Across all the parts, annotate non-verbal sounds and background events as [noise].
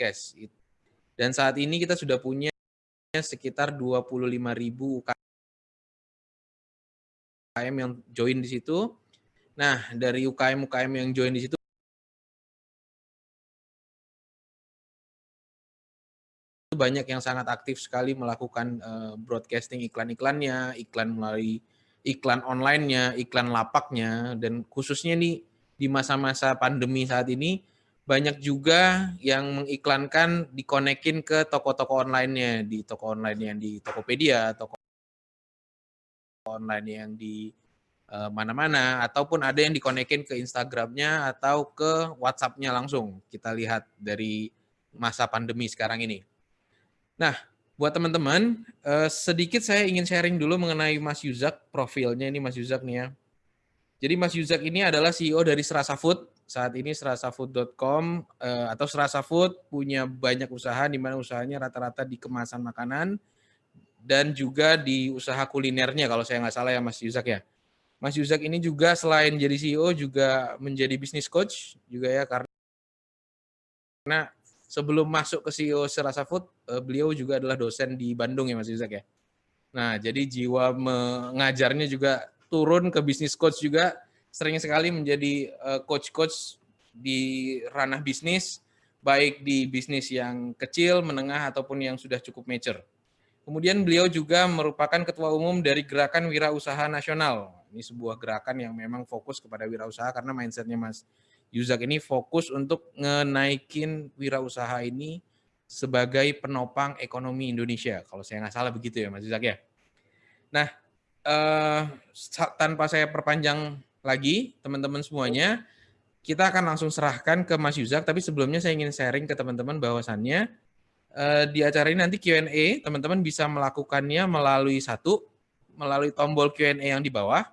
broadcast. Dan saat ini kita sudah punya sekitar 25.000 UKM yang join di situ. Nah, dari UKM-UKM yang join di situ banyak yang sangat aktif sekali melakukan uh, broadcasting iklan-iklannya, iklan melalui iklan online-nya, iklan lapaknya, dan khususnya nih di masa-masa pandemi saat ini banyak juga yang mengiklankan dikonekin ke toko-toko online-nya, di toko online yang di Tokopedia, toko online yang di eh, mana-mana, ataupun ada yang dikonekin ke Instagram-nya atau ke WhatsApp-nya langsung. Kita lihat dari masa pandemi sekarang ini. Nah, buat teman-teman, eh, sedikit saya ingin sharing dulu mengenai Mas Yuzak, profilnya ini Mas Yuzak nih ya. Jadi Mas Yuzak ini adalah CEO dari Serasa Food. Saat ini serasafood.com eh, atau Serasa Food punya banyak usaha di mana usahanya rata-rata di kemasan makanan dan juga di usaha kulinernya kalau saya nggak salah ya Mas Yuzak ya. Mas Yuzak ini juga selain jadi CEO juga menjadi business coach juga ya karena sebelum masuk ke CEO Serasa Food, eh, beliau juga adalah dosen di Bandung ya Mas Yuzak ya. Nah, jadi jiwa mengajarnya juga turun ke bisnis coach juga, sering sekali menjadi eh, coach-coach di ranah bisnis, baik di bisnis yang kecil, menengah, ataupun yang sudah cukup mature. Kemudian beliau juga merupakan ketua umum dari Gerakan Wirausaha Nasional. Ini sebuah gerakan yang memang fokus kepada wirausaha karena mindsetnya Mas Yuzak ini fokus untuk ngenaikin wirausaha ini sebagai penopang ekonomi Indonesia. Kalau saya nggak salah begitu ya Mas Yuzak ya. Nah, eh, tanpa saya perpanjang lagi teman-teman semuanya, kita akan langsung serahkan ke Mas Yuzak. Tapi sebelumnya saya ingin sharing ke teman-teman bahwasannya eh, di acara ini nanti Q&A teman-teman bisa melakukannya melalui satu, melalui tombol Q&A yang di bawah.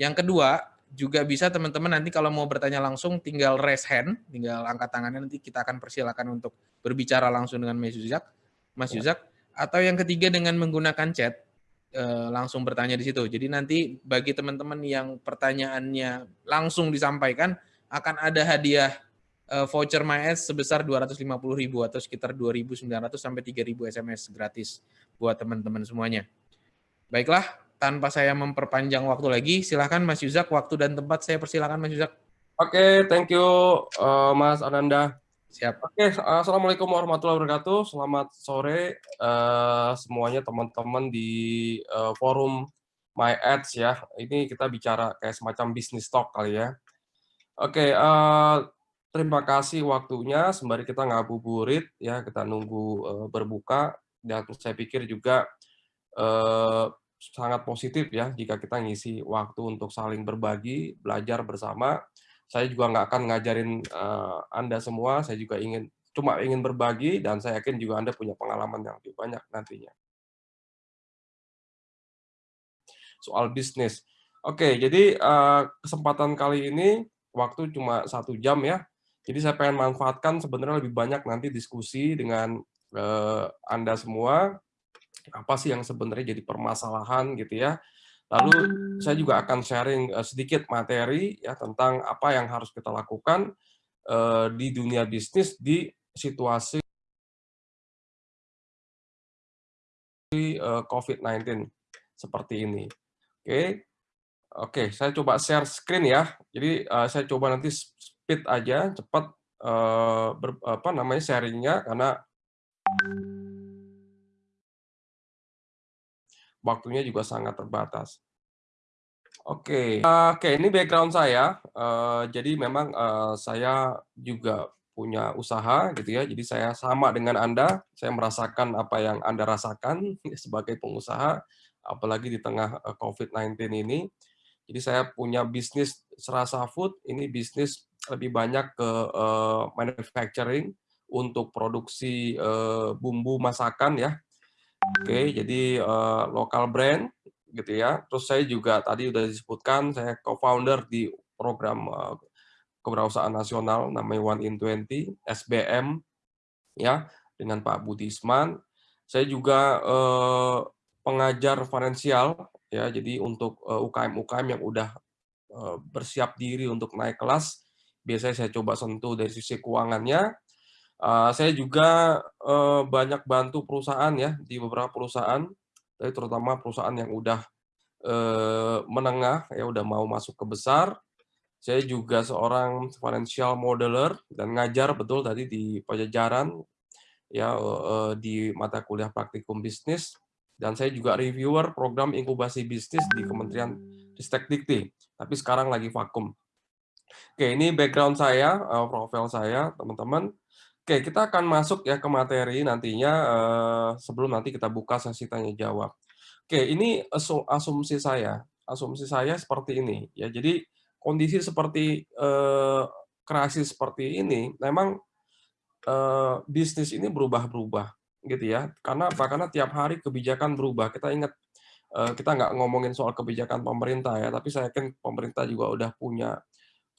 Yang kedua, juga bisa teman-teman nanti kalau mau bertanya langsung tinggal raise hand, tinggal angkat tangannya nanti kita akan persilakan untuk berbicara langsung dengan Mas Yuzak, Mas ya. Yuzak. Atau yang ketiga dengan menggunakan chat langsung bertanya di situ. Jadi nanti bagi teman-teman yang pertanyaannya langsung disampaikan akan ada hadiah eh, voucher MyS sebesar 250.000 atau sekitar 2.900 sampai 3.000 SMS gratis buat teman-teman semuanya. Baiklah, tanpa saya memperpanjang waktu lagi, silahkan Mas Yuzak, waktu dan tempat saya persilahkan Mas Yuzak. Oke, okay, thank you uh, Mas Ananda. Siap. Oke, okay, Assalamualaikum warahmatullahi wabarakatuh. Selamat sore uh, semuanya teman-teman di uh, forum My Ads ya. Ini kita bicara kayak semacam bisnis talk kali ya. Oke, uh, terima kasih waktunya. Sembari kita ngabuburit ya, kita nunggu uh, berbuka. Dan saya pikir juga uh, sangat positif ya jika kita ngisi waktu untuk saling berbagi, belajar bersama. Saya juga nggak akan ngajarin uh, Anda semua, saya juga ingin cuma ingin berbagi dan saya yakin juga Anda punya pengalaman yang lebih banyak nantinya. Soal bisnis. Oke, jadi uh, kesempatan kali ini waktu cuma satu jam ya. Jadi saya pengen manfaatkan sebenarnya lebih banyak nanti diskusi dengan uh, Anda semua apa sih yang sebenarnya jadi permasalahan gitu ya. Lalu saya juga akan sharing uh, sedikit materi ya tentang apa yang harus kita lakukan uh, di dunia bisnis di situasi uh, COVID-19 seperti ini. Oke. Okay. Oke, okay, saya coba share screen ya. Jadi uh, saya coba nanti speed aja, cepat uh, ber, apa namanya sharingnya karena waktunya juga sangat terbatas. Oke, okay. oke okay, ini background saya. Uh, jadi memang uh, saya juga punya usaha gitu ya. Jadi saya sama dengan Anda, saya merasakan apa yang Anda rasakan [laughs] sebagai pengusaha, apalagi di tengah uh, COVID-19 ini. Jadi saya punya bisnis serasa food, ini bisnis lebih banyak ke uh, manufacturing untuk produksi uh, bumbu masakan ya, Oke, jadi uh, lokal brand gitu ya. Terus saya juga tadi sudah disebutkan saya co-founder di program uh, kewirausahaan nasional namanya One in 20 SBM ya dengan Pak Budisman. Saya juga uh, pengajar finansial ya. Jadi untuk UKM-UKM yang udah bersiap diri untuk naik kelas, biasanya saya coba sentuh dari sisi keuangannya Eee, saya juga, eee, banyak bantu perusahaan ya, di beberapa perusahaan, terutama perusahaan yang udah, eee, menengah, ya udah mau masuk ke besar. Saya juga seorang financial modeler dan ngajar betul tadi di Pajajaran, ya, eee, di mata kuliah praktikum bisnis, dan saya juga reviewer program inkubasi bisnis di Kementerian Ristekdikti, tapi sekarang lagi vakum. Oke, ini background saya, eee, profil saya, teman-teman. Oke, kita akan masuk ya ke materi nantinya, eee, sebelum nanti kita buka sesi tanya jawab. Oke, ini asu asumsi saya asumsi saya seperti ini, ya. Jadi kondisi seperti, eee, krisis seperti ini memang, eee, bisnis ini berubah-berubah, gitu ya. Karena apa? Karena tiap hari kebijakan berubah. Kita ingat, eee, kita nggak ngomongin soal kebijakan pemerintah ya, tapi saya yakin pemerintah juga udah punya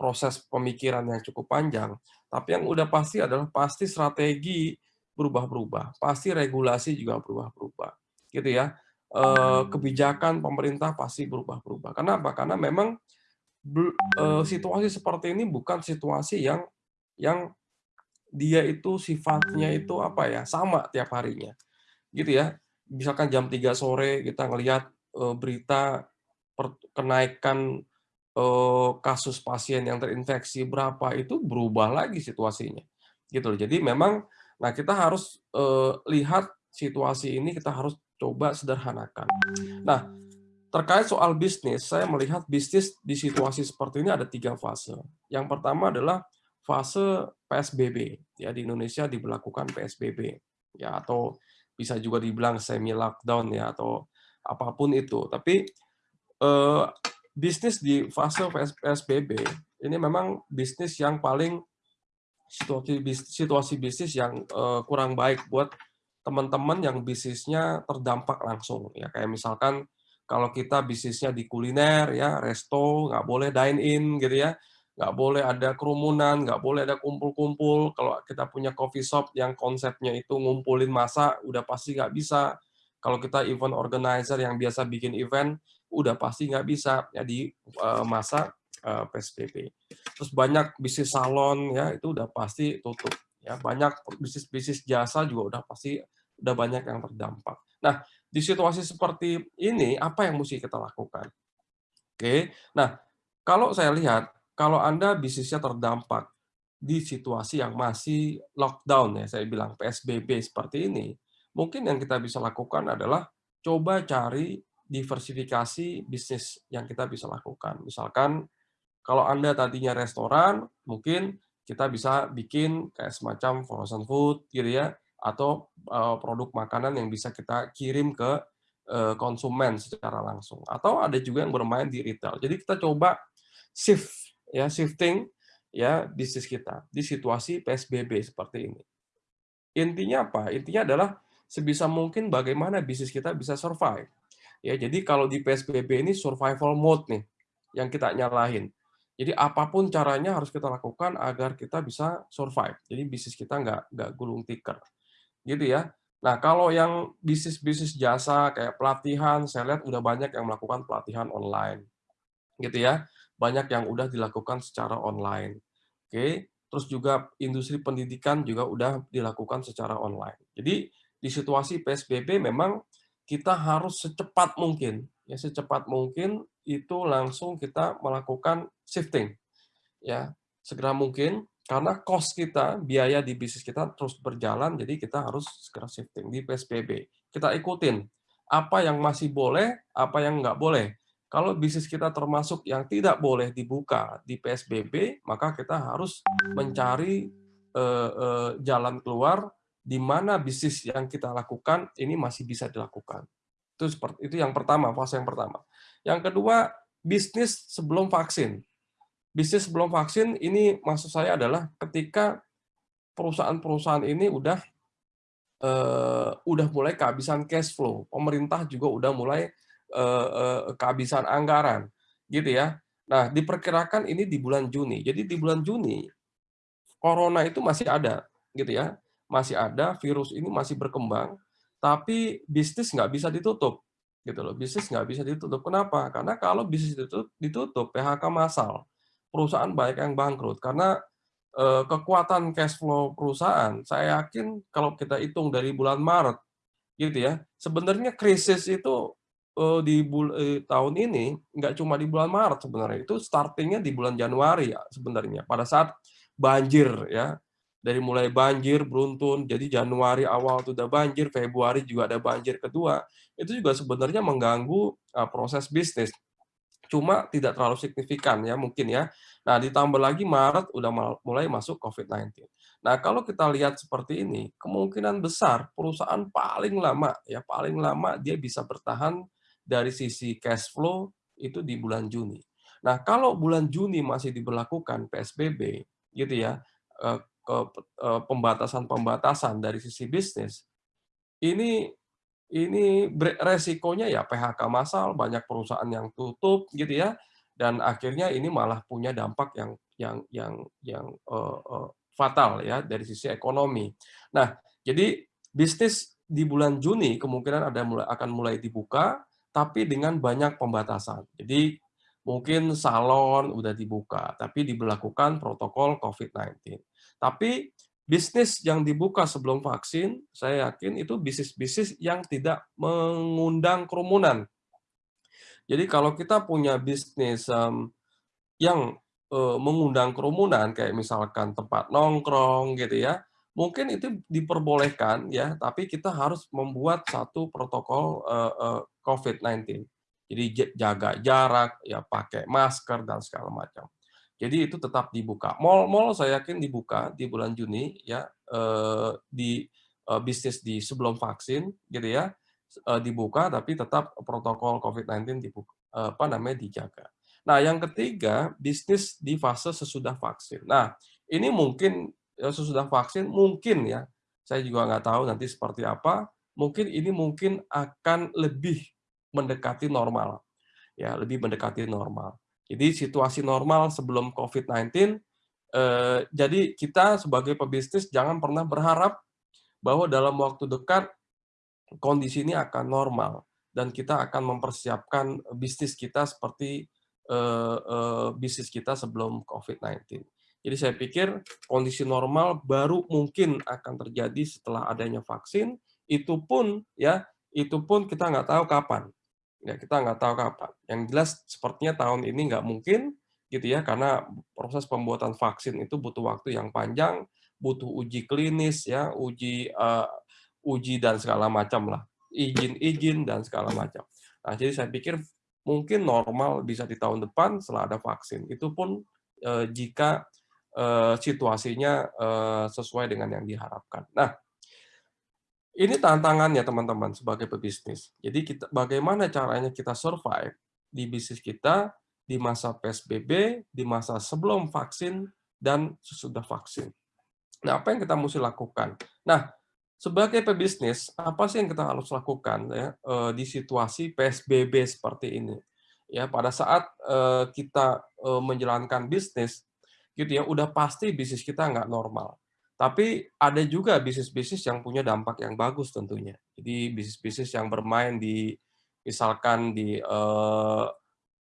proses pemikiran yang cukup panjang. Tapi yang udah pasti adalah pasti strategi berubah-berubah, pasti regulasi juga berubah-berubah, gitu ya. Eee, kebijakan pemerintah pasti berubah-berubah. Kenapa? Karena memang eee, situasi seperti ini bukan situasi yang yang dia itu sifatnya itu apa ya, sama tiap harinya, gitu ya. Misalkan jam 3 sore kita ngelihat, eee, berita per kenaikan, kasus pasien yang terinfeksi berapa, itu berubah lagi situasinya, gitu loh. Jadi memang nah kita harus, eee, lihat situasi ini kita harus coba sederhanakan. Nah, terkait soal bisnis, saya melihat bisnis di situasi seperti ini ada 3 fase. Yang pertama adalah fase PSBB, ya di Indonesia diberlakukan PSBB, ya atau bisa juga dibilang semi lockdown ya atau apa pun itu. Tapi, eee, bisnis di fase PS PSBB ini memang bisnis yang paling situasi bis situasi bisnis yang, eee, kurang baik buat teman-teman yang bisnisnya terdampak langsung, ya. Kayak misalkan kalau kita bisnisnya di kuliner ya, resto, nggak boleh dine in gitu ya, nggak boleh ada kerumunan, nggak boleh ada kumpul-kumpul. Kalau kita punya coffee shop yang konsepnya itu ngumpulin massa, udah pasti nggak bisa. Kalau kita event organizer yang biasa bikin event, udah pasti nggak bisa ya di eee, masa, eee, PSBB. Terus banyak bisnis salon ya, itu udah pasti tutup, ya. Banyak bisnis-bisnis jasa juga udah pasti udah banyak yang terdampak. Nah, di situasi seperti ini, apa yang mesti kita lakukan? Oke, nah, kalau saya lihat, kalau Anda bisnisnya terdampak di situasi yang masih lockdown ya, saya bilang PSBB seperti ini, mungkin yang kita bisa lakukan adalah coba cari diversifikasi bisnis yang kita bisa lakukan. Misalkan kalau Anda tadinya restoran, mungkin kita bisa bikin kayak semacam frozen food gitu ya, atau, eee, produk makanan yang bisa kita kirim ke, eee, konsumen secara langsung. Atau ada juga yang bermain di retail. Jadi kita coba shift ya, shifting ya bisnis kita di situasi PSBB seperti ini. Intinya apa? Intinya adalah sebisa mungkin bagaimana bisnis kita bisa survive. Ya, jadi kalau di PSBB ini survival mode nih yang kita nyalahin. Jadi apa pun caranya harus kita lakukan agar kita bisa survive. Jadi bisnis kita nggak nggak gulung tikar, gitu ya. Nah, kalau yang bisnis-bisnis jasa kayak pelatihan, saya lihat udah banyak yang melakukan pelatihan online, gitu ya. Banyak yang udah dilakukan secara online. Oke, terus juga industri pendidikan juga udah dilakukan secara online. Jadi di situasi PSBB memang kita harus secepat mungkin, ya secepat mungkin itu langsung kita melakukan shifting, ya segera mungkin karena cost kita, biaya di bisnis kita terus berjalan, jadi kita harus segera shifting di PSBB. Kita ikutin apa yang masih boleh, apa yang nggak boleh. Kalau bisnis kita termasuk yang tidak boleh dibuka di PSBB, maka kita harus mencari eh, eh, jalan keluar di mana bisnis yang kita lakukan ini masih bisa dilakukan. Itu seperti itu yang pertama, fase yang pertama. Yang kedua, bisnis sebelum vaksin. Bisnis sebelum vaksin ini maksud saya adalah ketika perusahaan-perusahaan ini udah uh, udah mulai kehabisan cash flow, pemerintah juga udah mulai uh, uh, kehabisan anggaran, gitu ya. Nah, diperkirakan ini di bulan Juni. Jadi di bulan Juni corona itu masih ada, gitu ya masih ada, virus ini masih berkembang, tapi bisnis nggak bisa ditutup. gitu loh. Bisnis nggak bisa ditutup. Kenapa? Karena kalau bisnis ditutup, ditutup PHK massal, perusahaan banyak yang bangkrut. Karena eh, kekuatan cash flow perusahaan, saya yakin kalau kita hitung dari bulan Maret, gitu ya, sebenarnya krisis itu eh, di eh, tahun ini nggak cuma di bulan Maret sebenarnya, itu startingnya di bulan Januari ya sebenarnya. Pada saat banjir ya, dari mulai banjir beruntun, jadi Januari awal itu udah banjir, Februari juga ada banjir kedua, itu juga sebenarnya mengganggu uh, proses bisnis. Cuma tidak terlalu signifikan ya mungkin ya. Nah ditambah lagi Maret udah mulai masuk COVID-19. Nah kalau kita lihat seperti ini, kemungkinan besar perusahaan paling lama ya paling lama dia bisa bertahan dari sisi cash flow itu di bulan Juni. Nah kalau bulan Juni masih diberlakukan PSBB gitu ya, eh, pembatasan-pembatasan dari sisi bisnis, ini ini resikonya ya PHK massal, banyak perusahaan yang tutup gitu ya, dan akhirnya ini malah punya dampak yang yang yang yang uh, uh, fatal ya dari sisi ekonomi. Nah, jadi bisnis di bulan Juni kemungkinan ada mulai akan mulai dibuka, tapi dengan banyak pembatasan. Jadi mungkin salon udah dibuka, tapi diberlakukan protokol COVID-19. Tapi bisnis yang dibuka sebelum vaksin, saya yakin itu bisnis-bisnis yang tidak mengundang kerumunan. Jadi kalau kita punya bisnis um, yang uh, mengundang kerumunan, kayak misalkan tempat nongkrong gitu ya, mungkin itu diperbolehkan ya, tapi kita harus membuat satu protokol uh, uh, COVID-19. Jadi jaga jarak, ya pakai masker dan segala macam. Jadi itu tetap dibuka. Mall-mall saya yakin dibuka di bulan Juni ya eh, di eh, bisnis di sebelum vaksin gitu ya eh, dibuka tapi tetap protokol COVID-19 dibuka apa namanya dijaga. Nah, yang ketiga, bisnis di fase sesudah vaksin. Nah, ini mungkin sesudah vaksin mungkin ya. Saya juga nggak tahu nanti seperti apa. Mungkin ini mungkin akan lebih mendekati normal. Ya, lebih mendekati normal. Jadi situasi normal sebelum COVID-19, eh, jadi kita sebagai pebisnis jangan pernah berharap bahwa dalam waktu dekat kondisi ini akan normal dan kita akan mempersiapkan bisnis kita seperti eh, eh, bisnis kita sebelum COVID-19. Jadi saya pikir kondisi normal baru mungkin akan terjadi setelah adanya vaksin. Itu pun ya, itu pun kita nggak tahu kapan. Ya, kita nggak tahu kapan. Yang jelas sepertinya tahun ini nggak mungkin, gitu ya, karena proses pembuatan vaksin itu butuh waktu yang panjang, butuh uji klinis, ya, uji uh, uji dan segala macam lah, izin-izin dan segala macam. Nah, jadi saya pikir mungkin normal bisa di tahun depan setelah ada vaksin. Itu pun uh, jika uh, situasinya uh, sesuai dengan yang diharapkan. Nah, ini tantangannya teman-teman sebagai pebisnis. Jadi kita bagaimana caranya kita survive di bisnis kita di masa PSBB, di masa sebelum vaksin dan sesudah vaksin. Nah, apa yang kita mesti lakukan? Nah, sebagai pebisnis, apa sih yang kita harus lakukan ya eh, di situasi PSBB seperti ini? Ya, pada saat eh, kita eh, menjalankan bisnis, gitu ya, udah pasti bisnis kita nggak normal tapi ada juga bisnis-bisnis yang punya dampak yang bagus tentunya. Jadi bisnis-bisnis yang bermain di misalkan di eh,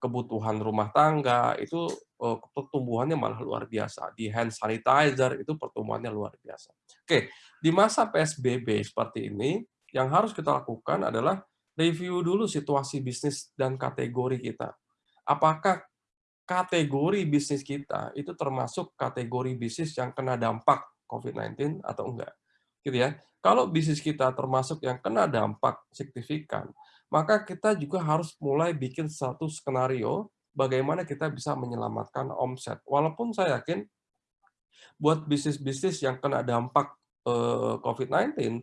kebutuhan rumah tangga itu eh, pertumbuhannya malah luar biasa. Di hand sanitizer itu pertumbuhannya luar biasa. Oke, di masa PSBB seperti ini yang harus kita lakukan adalah review dulu situasi bisnis dan kategori kita. Apakah kategori bisnis kita itu termasuk kategori bisnis yang kena dampak COVID-19 atau enggak. Gitu ya. Kalau bisnis kita termasuk yang kena dampak signifikan, maka kita juga harus mulai bikin satu skenario bagaimana kita bisa menyelamatkan omset. Walaupun saya yakin buat bisnis-bisnis yang kena dampak eh, COVID-19,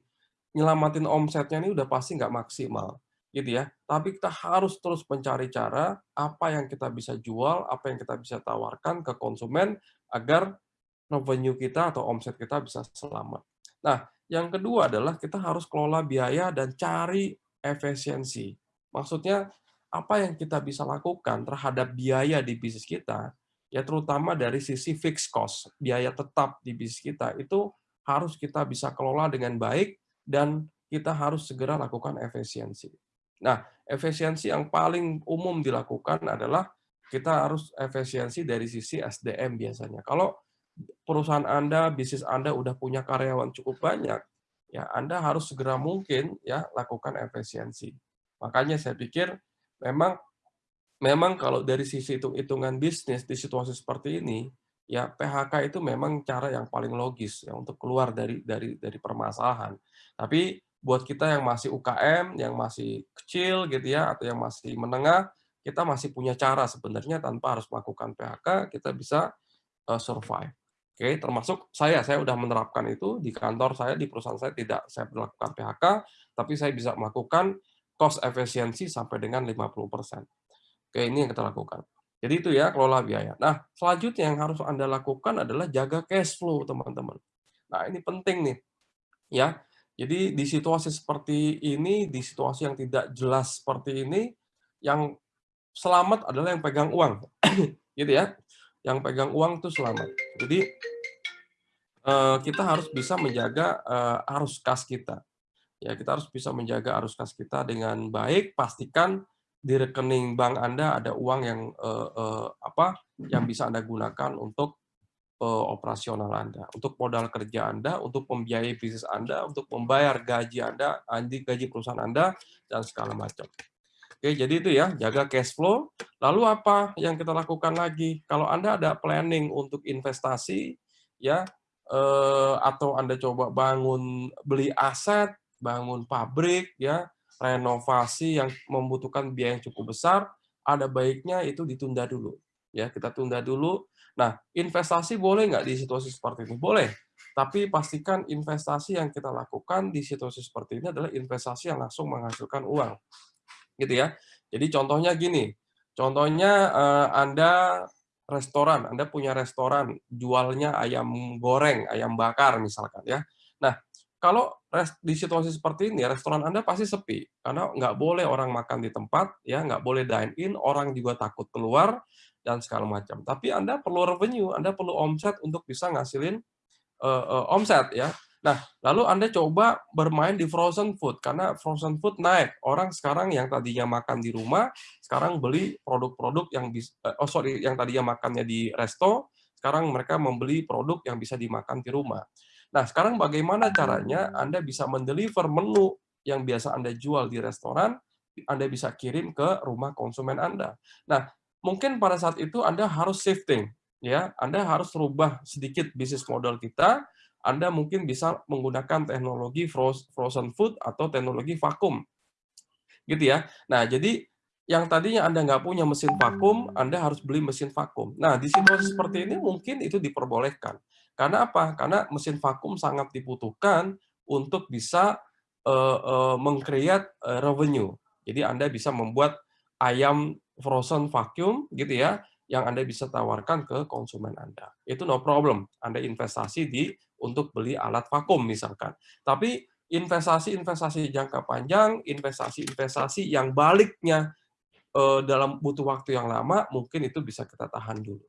nyelamatin omsetnya ini udah pasti nggak maksimal gitu ya. Tapi kita harus terus mencari cara apa yang kita bisa jual, apa yang kita bisa tawarkan ke konsumen agar revenue kita atau omset kita bisa selamat. Nah, yang kedua adalah kita harus kelola biaya dan cari efisiensi. Maksudnya, apa yang kita bisa lakukan terhadap biaya di bisnis kita, ya terutama dari sisi fixed cost, biaya tetap di bisnis kita, itu harus kita bisa kelola dengan baik dan kita harus segera lakukan efisiensi. Nah, efisiensi yang paling umum dilakukan adalah kita harus efisiensi dari sisi SDM biasanya. Kalau perusahaan Anda, bisnis Anda udah punya karyawan cukup banyak, ya Anda harus segera mungkin ya lakukan efisiensi. Makanya saya pikir memang memang kalau dari sisi hitung-hitungan bisnis di situasi seperti ini, ya PHK itu memang cara yang paling logis ya untuk keluar dari dari dari permasalahan. Tapi buat kita yang masih UKM, yang masih kecil gitu ya atau yang masih menengah, kita masih punya cara sebenarnya tanpa harus melakukan PHK, kita bisa uh, survive. Oke, termasuk saya, saya sudah menerapkan itu di kantor saya, di perusahaan saya tidak saya melakukan PHK, tapi saya bisa melakukan cost efisiensi sampai dengan 50%. Oke, ini yang kita lakukan. Jadi itu ya, kelola biaya. Nah, selanjutnya yang harus Anda lakukan adalah jaga cash flow, teman-teman. Nah, ini penting nih. Ya, jadi di situasi seperti ini, di situasi yang tidak jelas seperti ini, yang selamat adalah yang pegang uang. [coughs] gitu ya yang pegang uang itu selamat. Jadi eh, kita harus bisa menjaga eh, arus kas kita. Ya, kita harus bisa menjaga arus kas kita dengan baik. Pastikan di rekening bank Anda ada uang yang eh, apa yang bisa Anda gunakan untuk operasional Anda, untuk modal kerja Anda, untuk membiayai bisnis Anda, untuk membayar gaji Anda, gaji perusahaan Anda, dan segala macam. Oke, jadi itu ya, jaga cash flow. Lalu apa yang kita lakukan lagi? Kalau Anda ada planning untuk investasi, ya, eh, atau Anda coba bangun beli aset, bangun pabrik, ya, renovasi yang membutuhkan biaya yang cukup besar, ada baiknya itu ditunda dulu. Ya, kita tunda dulu. Nah, investasi boleh nggak di situasi seperti ini? Boleh. Tapi pastikan investasi yang kita lakukan di situasi seperti ini adalah investasi yang langsung menghasilkan uang gitu ya. Jadi contohnya gini, contohnya eh, Anda restoran, Anda punya restoran, jualnya ayam goreng, ayam bakar misalkan ya. Nah, kalau di situasi seperti ini, restoran Anda pasti sepi, karena nggak boleh orang makan di tempat, ya nggak boleh dine in, orang juga takut keluar, dan segala macam. Tapi Anda perlu revenue, Anda perlu omset untuk bisa ngasilin uh, uh, omset ya. Nah, lalu Anda coba bermain di frozen food, karena frozen food naik. Orang sekarang yang tadinya makan di rumah, sekarang beli produk-produk yang bisa, eh, oh sorry, yang tadinya makannya di resto, sekarang mereka membeli produk yang bisa dimakan di rumah. Nah, sekarang bagaimana caranya Anda bisa mendeliver menu yang biasa Anda jual di restoran, Anda bisa kirim ke rumah konsumen Anda. Nah, mungkin pada saat itu Anda harus shifting, ya, Anda harus rubah sedikit bisnis model kita, anda mungkin bisa menggunakan teknologi frozen food atau teknologi vakum. Gitu ya. Nah, jadi yang tadinya Anda nggak punya mesin vakum, Anda harus beli mesin vakum. Nah, di situasi seperti ini mungkin itu diperbolehkan. Karena apa? Karena mesin vakum sangat dibutuhkan untuk bisa uh, uh, uh, revenue. Jadi Anda bisa membuat ayam frozen vacuum gitu ya, yang Anda bisa tawarkan ke konsumen Anda. Itu no problem. Anda investasi di untuk beli alat vakum misalkan. Tapi investasi-investasi jangka panjang, investasi-investasi yang baliknya eh, dalam butuh waktu yang lama, mungkin itu bisa kita tahan dulu.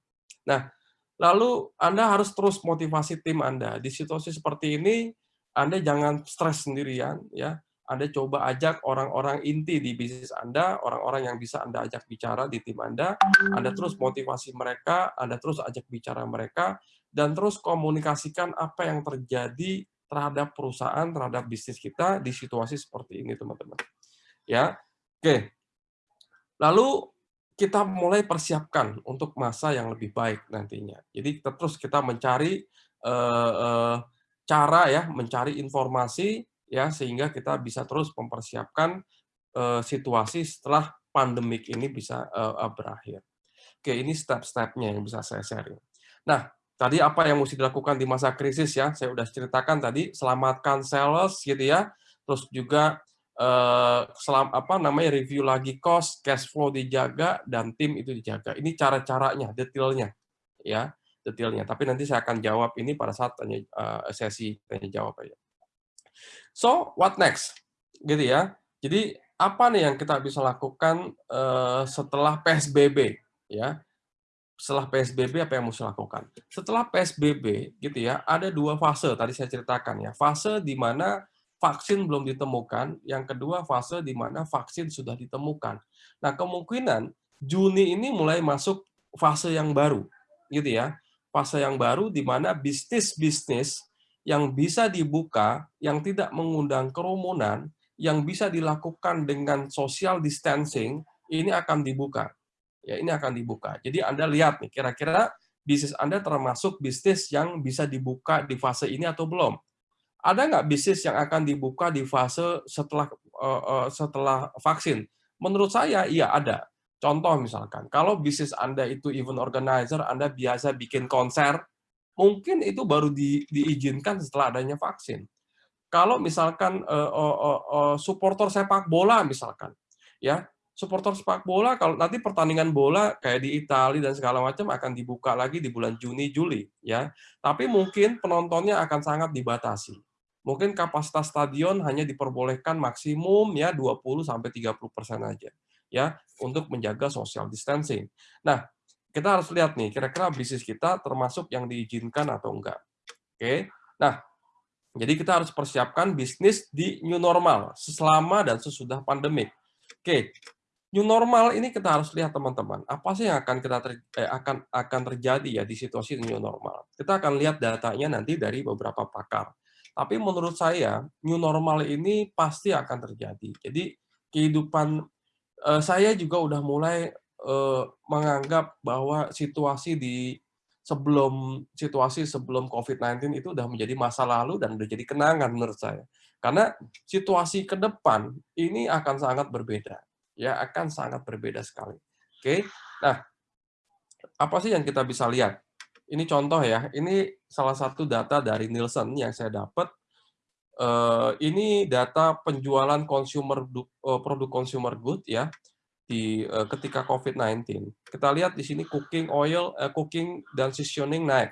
Nah, lalu Anda harus terus motivasi tim Anda. Di situasi seperti ini, Anda jangan stres sendirian, ya. Anda coba ajak orang-orang inti di bisnis Anda, orang-orang yang bisa Anda ajak bicara di tim Anda, Anda terus motivasi mereka, Anda terus ajak bicara mereka, dan terus komunikasikan apa yang terjadi terhadap perusahaan, terhadap bisnis kita di situasi seperti ini, teman-teman. Ya, oke. Lalu kita mulai persiapkan untuk masa yang lebih baik nantinya. Jadi kita terus kita mencari uh, uh, cara ya, mencari informasi ya sehingga kita bisa terus mempersiapkan uh, situasi setelah pandemik ini bisa berakhir. Oke, ini step-stepnya yang bisa saya sharing. Nah, tadi apa yang mesti dilakukan di masa krisis ya, saya sudah ceritakan tadi, selamatkan sales gitu ya, terus juga eh, selam, apa namanya review lagi cost, cash flow dijaga dan tim itu dijaga. Ini cara-caranya, detailnya ya, detailnya. Tapi nanti saya akan jawab ini pada saat tanya, uh, sesi tanya jawab aja. So, what next? Gitu ya. Jadi apa nih yang kita bisa lakukan uh, setelah PSBB ya? Setelah PSBB apa yang mesti lakukan? Setelah PSBB gitu ya, ada dua fase tadi saya ceritakan ya. Fase di mana vaksin belum ditemukan, yang kedua fase di mana vaksin sudah ditemukan. Nah, kemungkinan Juni ini mulai masuk fase yang baru gitu ya. fase yang baru di mana bisnis-bisnis yang bisa dibuka, yang tidak mengundang kerumunan, yang bisa dilakukan dengan social distancing, ini akan dibuka. Ya, ini akan dibuka. Jadi Anda lihat nih, kira-kira bisnis Anda termasuk bisnis yang bisa dibuka di fase ini atau belum? Ada nggak bisnis yang akan dibuka di fase setelah uh, uh, setelah vaksin? Menurut saya, iya ada. Contoh misalkan, kalau bisnis Anda itu event organizer, Anda biasa bikin konser, mungkin itu baru di, diizinkan setelah adanya vaksin. Kalau misalkan uh, uh, uh, supporter sepak bola misalkan, ya supporter sepak bola kalau nanti pertandingan bola kayak di Italia dan segala macam akan dibuka lagi di bulan Juni Juli, ya. Tapi mungkin penontonnya akan sangat dibatasi. Mungkin kapasitas stadion hanya diperbolehkan maksimum ya 20 sampai 30 persen aja, ya untuk menjaga social distancing. Nah, kita harus lihat nih, kira-kira bisnis kita termasuk yang diizinkan atau enggak. Oke, nah, jadi kita harus persiapkan bisnis di new normal, selama dan sesudah pandemik. Oke, new normal ini kita harus lihat teman-teman, apa sih yang akan kita ter, eh, akan akan terjadi ya di situasi new normal. Kita akan lihat datanya nanti dari beberapa pakar. Tapi menurut saya, new normal ini pasti akan terjadi. Jadi kehidupan eh, saya juga udah mulai eh, menganggap bahwa situasi di sebelum situasi sebelum COVID-19 itu sudah menjadi masa lalu dan sudah jadi kenangan menurut saya. Karena situasi ke depan ini akan sangat berbeda. Ya, akan sangat berbeda sekali. Oke. Nah, apa sih yang kita bisa lihat? Ini contoh ya. Ini salah satu data dari Nielsen yang saya dapat. Eh, ini data penjualan consumer eh, produk consumer good ya di uh, ketika COVID-19. Kita lihat di sini cooking oil, cooking dan seasoning naik.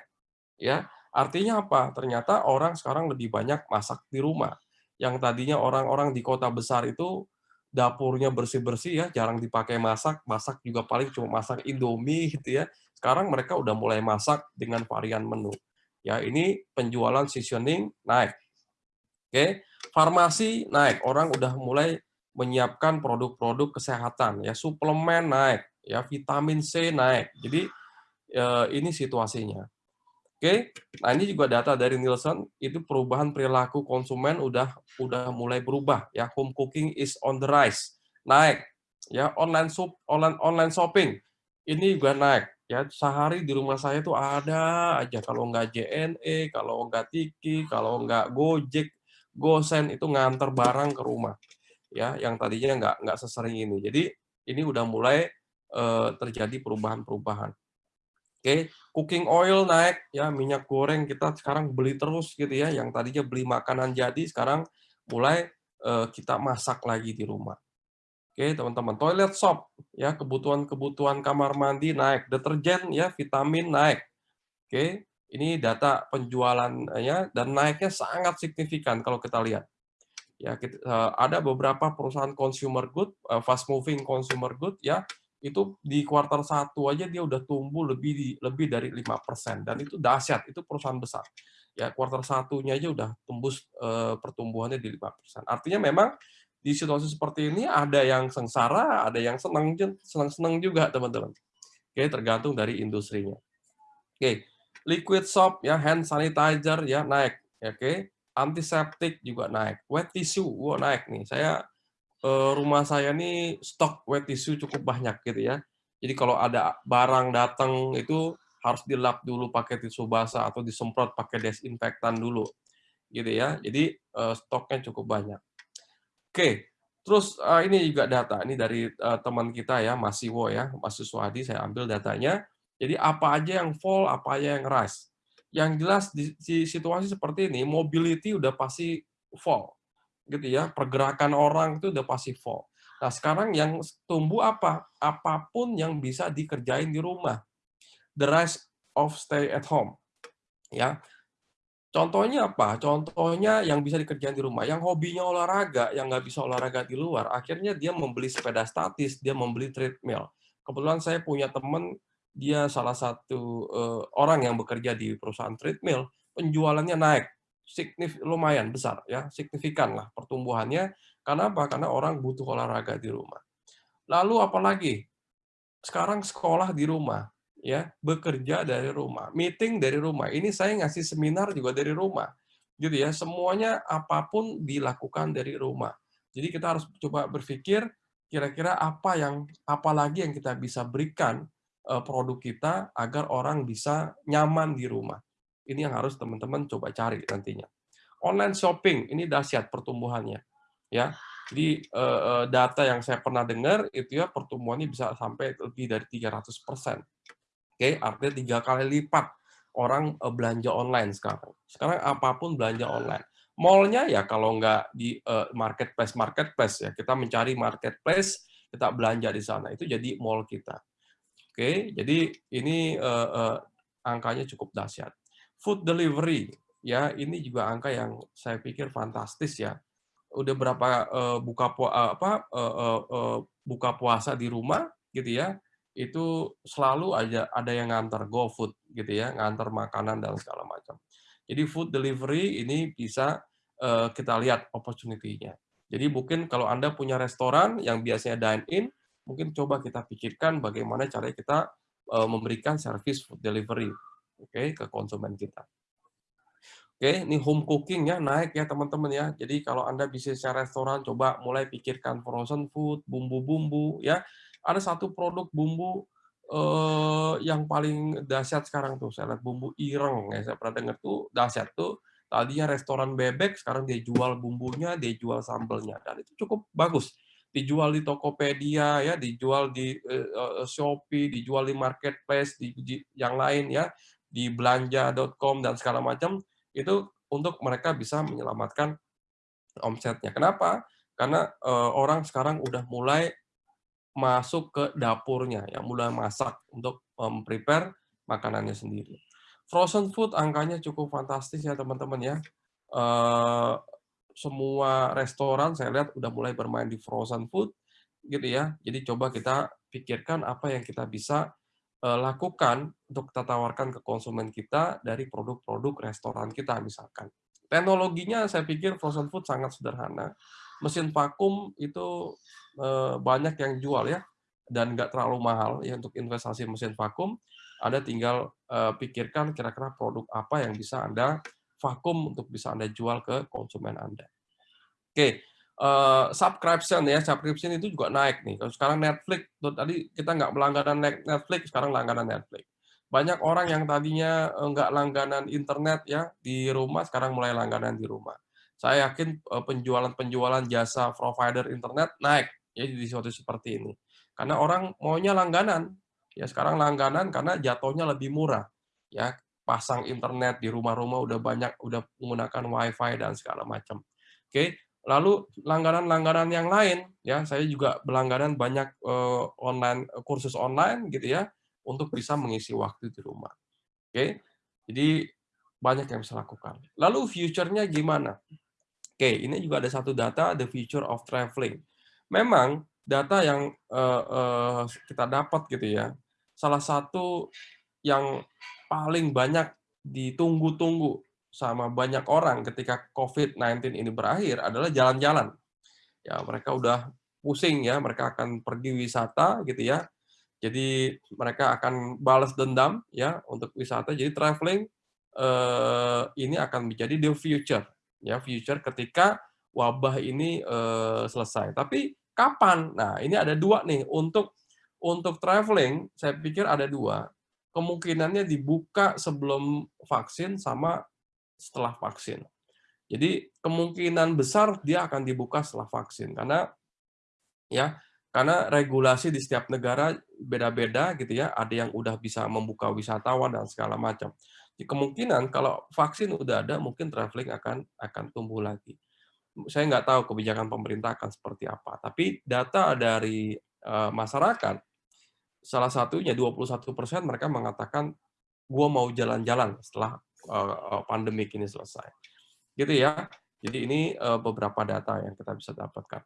Ya, artinya apa? Ternyata orang sekarang lebih banyak masak di rumah. Yang tadinya orang-orang di kota besar itu dapurnya bersih-bersih ya, jarang dipakai masak, masak juga paling cuma masak Indomie [laughs] gitu ya. Sekarang mereka udah mulai masak dengan varian menu. Ya, ini penjualan seasoning naik. Oke, farmasi naik. Orang udah mulai menyiapkan produk-produk kesehatan ya suplemen naik ya vitamin C naik jadi eh, ini situasinya oke nah ini juga data dari Nielsen itu perubahan perilaku konsumen udah udah mulai berubah ya home cooking is on the rise naik ya online shop online online shopping ini juga naik ya sehari di rumah saya tuh ada aja kalau nggak JNE kalau nggak Tiki kalau nggak Gojek Gosen itu nganter barang ke rumah ya yang tadinya nggak nggak sesering ini. Jadi ini udah mulai uh, terjadi perubahan-perubahan. Oke, cooking oil naik. Ya, minyak goreng kita sekarang beli terus gitu ya, yang tadinya beli makanan jadi sekarang mulai uh, kita masak lagi di rumah. Oke, teman-teman, toilet soap ya, kebutuhan-kebutuhan kamar mandi naik, deterjen ya, vitamin naik. Oke, ini data penjualannya dan naiknya sangat signifikan kalau kita lihat. Ya kita, uh, ada beberapa perusahaan consumer good, uh, fast moving consumer good ya itu di kuartal satu aja dia udah tumbuh lebih lebih dari lima persen. Dan itu dahsyat itu perusahaan besar. Ya kuartal satunya aja udah tembus uh, pertumbuhannya di lima persen. Artinya memang di situasi seperti ini ada yang sengsara ada yang senang senang senang juga teman-teman. Oke tergantung dari industrinya. Oke liquid soap ya hand sanitizer ya naik. Oke antiseptik juga naik, wet tissue, wow, naik nih. Saya rumah saya nih stok wet tissue cukup banyak gitu ya. Jadi kalau ada barang datang itu harus dilap dulu pakai tisu basah atau disemprot pakai desinfektan dulu, gitu ya. Jadi eh, stoknya cukup banyak. Oke, terus eh, ini juga data ini dari teman kita ya, Mas Siwo ya, Mas Suswadi, saya ambil datanya. Jadi apa aja yang fall, apa aja yang rise yang jelas di, di situasi seperti ini mobility udah pasti fall gitu ya pergerakan orang itu udah pasti fall nah sekarang yang tumbuh apa? Apa pun yang bisa dikerjain di rumah. The rise of stay at home ya. Contohnya apa? Contohnya yang bisa dikerjain di rumah. Yang hobinya olahraga yang nggak bisa olahraga di luar akhirnya dia membeli sepeda statis dia membeli treadmill. Kebetulan saya punya teman dia salah satu uh, orang yang bekerja di perusahaan treadmill, penjualannya naik signif lumayan besar ya, signifikan lah pertumbuhannya. Karena apa? Karena orang butuh olahraga di rumah. Lalu apalagi? Sekarang sekolah di rumah. ya bekerja dari rumah, meeting dari rumah. Ini saya ngasih seminar juga dari rumah, gitu ya. Semuanya apa pun dilakukan dari rumah. Jadi kita harus coba berpikir kira-kira apa yang apalagi yang kita bisa berikan eh, produk kita agar orang bisa nyaman di rumah. Ini yang harus teman-teman coba cari nantinya. Online shopping ini dahsyat pertumbuhannya, ya. Jadi eh, eh, data yang saya pernah dengar itu ya pertumbuhannya bisa sampai lebih dari 300 persen Oke, artinya tiga kali lipat orang eh, belanja online sekarang. Sekarang apa pun belanja online. Mallnya ya kalau nggak di uh, marketplace marketplace ya kita mencari marketplace kita belanja di sana itu jadi mall kita. Oke, jadi ini uh, uh, angkanya cukup dahsyat. Food delivery ya ini juga angka yang saya pikir fantastis ya. Udah berapa uh, buka pu apa uh, uh, uh, buka puasa di rumah gitu ya itu selalu aja ada yang ngantar GoFood gitu ya, ngantar makanan dan segala macam. Jadi food delivery ini bisa uh, kita lihat opportunity-nya. Jadi mungkin kalau Anda punya restoran yang biasanya dine in, mungkin coba kita pikirkan bagaimana cara kita memberikan service food delivery oke ke konsumen kita. Oke, ini home cooking ya naik ya teman-teman ya. Jadi kalau Anda bisnisnya restoran, coba mulai pikirkan frozen food, bumbu-bumbu ya ada satu produk bumbu uh, yang paling dahsyat sekarang tuh, saya lihat bumbu ireng ya, saya pernah dengar tuh dahsyat tuh. Tadinya restoran bebek, sekarang dia jual bumbunya, dia jual sambelnya, dan itu cukup bagus. Dijual di Tokopedia, ya, dijual di uh, Shopee, dijual di marketplace, di, di yang lain ya, di belanja.com dan segala macam itu untuk mereka bisa menyelamatkan omsetnya. Kenapa? Karena uh, orang sekarang udah mulai masuk ke dapurnya, yang mulai masak untuk prepare makanannya sendiri. Frozen food angkanya cukup fantastis ya teman-teman ya. Uh, semua restoran saya lihat udah mulai bermain di frozen food gitu ya. Jadi coba kita pikirkan apa yang kita bisa lakukan untuk kita tawarkan ke konsumen kita dari produk-produk restoran kita misalkan. Teknologinya saya pikir frozen food sangat sederhana. Mesin vakum itu Eh, banyak yang jual ya dan nggak terlalu mahal ya untuk investasi mesin vakum. Anda tinggal uh, pikirkan kira-kira produk apa yang bisa Anda vakum untuk bisa Anda jual ke konsumen Anda. Oke, uh, subscription ya, subscription itu juga naik nih. Kalau sekarang Netflix, tuh, tadi kita nggak melangganan Netflix, sekarang langganan Netflix. Banyak orang yang tadinya nggak langganan internet ya di rumah, sekarang mulai langganan di rumah. Saya yakin penjualan-penjualan jasa provider internet naik ya di situasi seperti ini. Karena orang maunya langganan. Ya sekarang langganan karena jatuhnya lebih murah. Ya pasang internet di rumah-rumah udah banyak udah menggunakan wifi dan segala macam. Oke, lalu langganan-langganan yang lain ya saya juga berlangganan banyak uh, online kursus online gitu ya untuk bisa mengisi waktu di rumah. Oke. Jadi banyak yang bisa lakukan. Lalu future-nya gimana? Oke, ini juga ada satu data the future of traveling memang data yang uh, uh, kita dapat gitu ya, salah satu yang paling banyak ditunggu-tunggu sama banyak orang ketika COVID-19 ini berakhir adalah jalan-jalan. Ya, mereka udah pusing ya, mereka akan pergi wisata gitu ya. Jadi mereka akan balas dendam ya untuk wisata. Jadi traveling eh, ini akan menjadi the future ya, future ketika wabah ini uh, selesai. Tapi kapan? Nah, ini ada dua nih untuk untuk traveling. Saya pikir ada dua. Kemungkinannya dibuka sebelum vaksin sama setelah vaksin. Jadi kemungkinan besar dia akan dibuka setelah vaksin karena ya karena regulasi di setiap negara beda-beda gitu ya. Ada yang udah bisa membuka wisatawan dan segala macam. Jadi kemungkinan kalau vaksin udah ada, mungkin traveling akan akan tumbuh lagi saya nggak tahu kebijakan pemerintah akan seperti apa. Tapi data dari uh, masyarakat, salah satunya 21 persen mereka mengatakan, gua mau jalan-jalan setelah uh, pandemi ini selesai. Gitu ya. Jadi ini uh, beberapa data yang kita bisa dapatkan.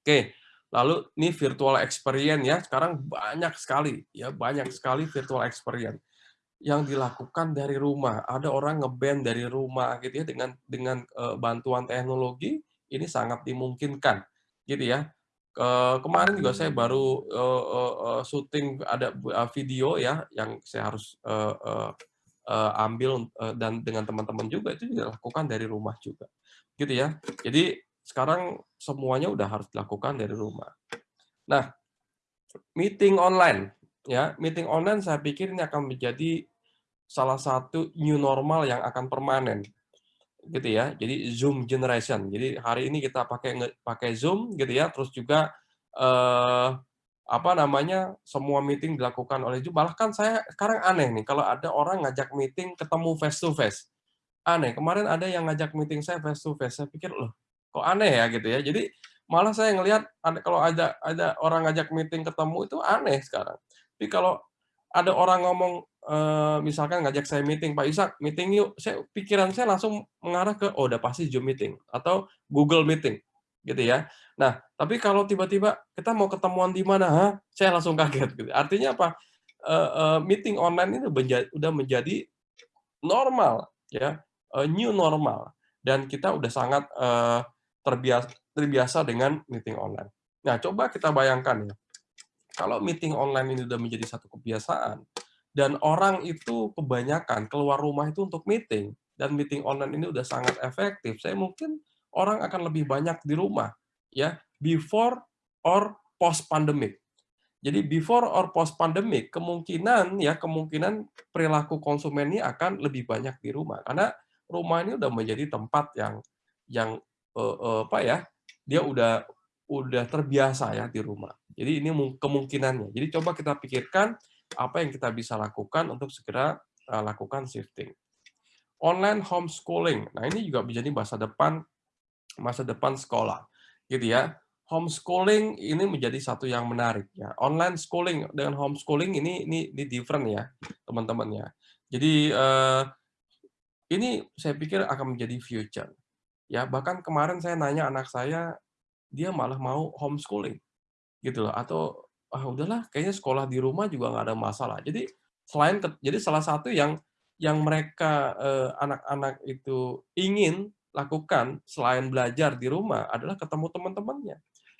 Oke, lalu ini virtual experience ya. Sekarang banyak sekali, ya banyak sekali virtual experience yang dilakukan dari rumah. Ada orang ngeband dari rumah gitu ya dengan dengan bantuan teknologi ini sangat dimungkinkan gitu ya. Ke kemarin juga saya baru, syuting ada video ya, yang saya harus, eee, ambil, eee, dan dengan teman-teman juga, itu juga lakukan dari rumah juga, gitu ya. Jadi sekarang semuanya udah harus dilakukan dari rumah. Nah, meeting online, ya, meeting online saya pikir ini akan menjadi salah satu new normal yang akan permanen, gitu ya. Jadi Zoom generation. Jadi hari ini kita pakai pakai Zoom gitu ya, terus juga eee, apa namanya, semua meeting dilakukan oleh Zoom. Bahkan saya sekarang aneh nih, kalau ada orang ngajak meeting ketemu face to face. Aneh, kemarin ada yang ngajak meeting saya face to face, saya pikir, "Loh, kok aneh ya?" Gitu ya. Jadi malah saya ngelihat kalau ada ada orang ngajak meeting ketemu itu aneh sekarang. Tapi kalau ada orang ngomong, misalkan ngajak saya meeting, "Pak Ishak, meeting yuk." Saya pikiran saya langsung mengarah ke, "Oh, udah pasti Zoom meeting," atau Google Meeting, gitu ya. Nah, tapi kalau tiba-tiba, "Kita mau ketemuan di mana?" "Hah?" Saya langsung kaget gitu. Artinya apa? Eee eee, meeting online itu menja udah menjadi normal ya, eee, new normal dan kita udah sangat, eee, terbias terbiasa dengan meeting online. Nah, coba kita bayangkan ya, kalau meeting online ini udah menjadi satu kebiasaan dan orang itu kebanyakan keluar rumah itu untuk meeting dan meeting online ini udah sangat efektif, saya mungkin orang akan lebih banyak di rumah ya, before or post pandemic. Jadi before or post pandemic, kemungkinan ya, kemungkinan perilaku konsumen ini akan lebih banyak di rumah. Karena rumah ini udah menjadi tempat yang yang, eee eee, apa ya, dia udah udah terbiasa ya di rumah. Jadi ini mung kemungkinannya. Jadi coba kita pikirkan apa yang kita bisa lakukan untuk segera, eee, lakukan shifting. Online homeschooling. Nah, ini juga menjadi masa depan masa depan sekolah, gitu ya. Homeschooling ini menjadi satu yang menarik ya. Online schooling dengan homeschooling ini ini ini different ya, teman-teman ya. Jadi, eee, ini saya pikir akan menjadi future. Ya, bahkan kemarin saya nanya anak saya, dia malah mau homeschooling, gitu loh. Atau, "Ah, udahlah kayaknya sekolah di rumah juga nggak ada masalah." Jadi selain jadi salah satu yang yang mereka, eee, anak-anak itu ingin lakukan selain belajar di rumah adalah ketemu teman-temannya.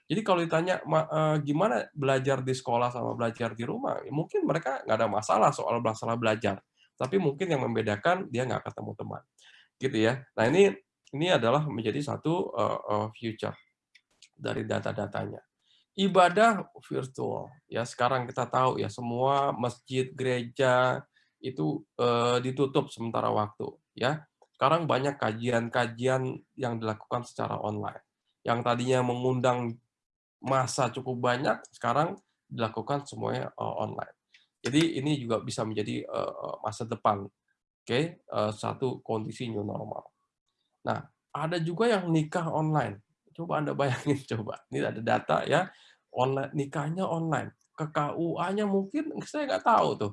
Jadi kalau ditanya, eee, gimana belajar di sekolah sama belajar di rumah, ya mungkin mereka nggak ada masalah soal masalah belajar, tapi mungkin yang membedakan dia nggak ketemu teman, gitu ya. Nah ini ini adalah menjadi satu, eee eee, future dari data-datanya. Ibadah virtual, ya sekarang kita tahu ya semua masjid, gereja itu, ditutup sementara waktu, ya. Sekarang banyak kajian-kajian yang dilakukan secara online. Yang tadinya mengundang massa cukup banyak, sekarang dilakukan semuanya, eee, online. Jadi ini juga bisa menjadi, eee eee, masa depan, oke, eee, satu kondisi new normal. Nah, ada juga yang nikah online. Coba Anda bayangin [laughs] coba, ini ada data ya, online nikahnya online, ke KUA-nya mungkin saya nggak tahu tuh,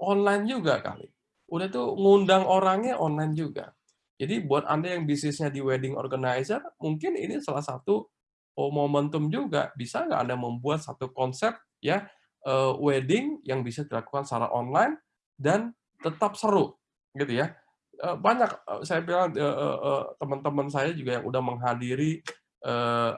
online juga kali. Udah tuh ngundang orangnya online juga. Jadi buat Anda yang bisnisnya di wedding organizer, mungkin ini salah satu, oh, momentum juga. Bisa nggak Anda membuat satu konsep ya, eee, wedding yang bisa dilakukan secara online dan tetap seru, gitu ya. Eee, banyak, eee, saya bilang, teman-teman saya juga yang udah menghadiri,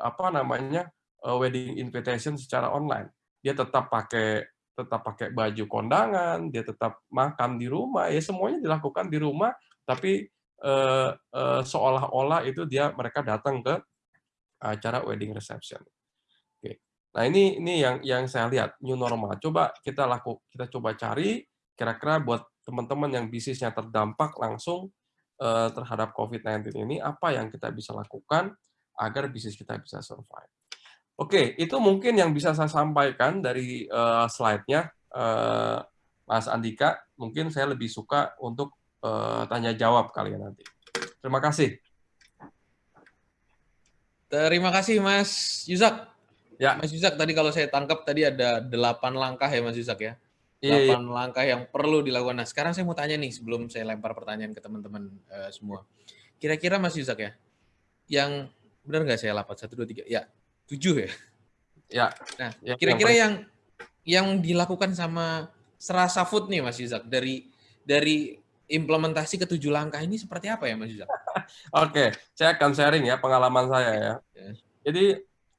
apa namanya, wedding invitation secara online. Dia tetap pakai tetap pakai baju kondangan, dia tetap makan di rumah, ya semuanya dilakukan di rumah, tapi, eee eee, seolah-olah itu dia mereka datang ke acara wedding reception. Oke. Nah ini ini yang yang saya lihat new normal. Coba kita laku kita coba cari kira-kira buat teman-teman yang bisnisnya terdampak langsung, eee, terhadap COVID-19 ini, apa yang kita bisa lakukan agar bisnis kita bisa survive. Oke, itu mungkin yang bisa saya sampaikan dari, eee, slide-nya, eee, Mas Andika. Mungkin saya lebih suka untuk, eee, tanya jawab kali ya nanti. Terima kasih. Terima kasih Mas Yusak. Ya. Mas Yusak, tadi kalau saya tangkap tadi ada 8 langkah ya Mas Yusak ya? Iya iya. 8 langkah yang perlu dilakukan. Nah, sekarang saya mau tanya nih sebelum saya lempar pertanyaan ke teman-teman, eee, semua. Kira-kira Mas Yusak ya, yang benar nggak saya lapat 1, 2, 3 ya 7 ya? Ya. Nah, Ya, yang kira-kira paling yang yang dilakukan sama Serasa Food nih Mas Yusak, dari dari implementasi ke-7 langkah ini seperti apa ya Mas Yusak? [laughs] Oke, saya akan sharing ya pengalaman saya ya. Ya. Jadi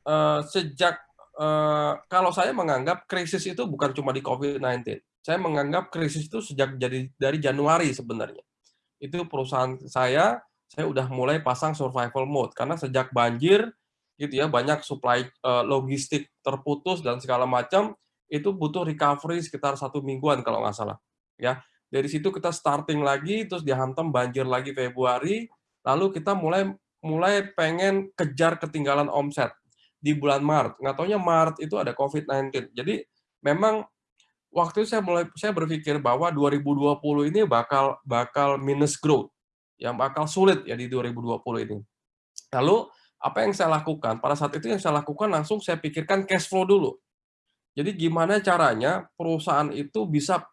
uh, sejak uh, kalau saya menganggap krisis itu bukan cuma di COVID-19. Saya menganggap krisis itu sejak jadi dari Januari sebenarnya. Itu perusahaan saya, saya udah mulai pasang survival mode karena sejak banjir gitu ya banyak supply uh, logistik terputus dan segala macam itu butuh recovery sekitar satu mingguan kalau nggak salah ya. Dari situ kita starting lagi terus dihantam banjir lagi Februari lalu kita mulai mulai pengen kejar ketinggalan omset di bulan Maret. Nggak taunya Maret itu ada COVID-19 jadi memang waktu itu saya mulai saya berpikir bahwa 2020 ini bakal bakal minus growth yang bakal sulit ya di 2020 ini. Lalu apa yang saya lakukan? Pada saat itu yang saya lakukan langsung saya pikirkan cash flow dulu. Jadi gimana caranya perusahaan itu bisa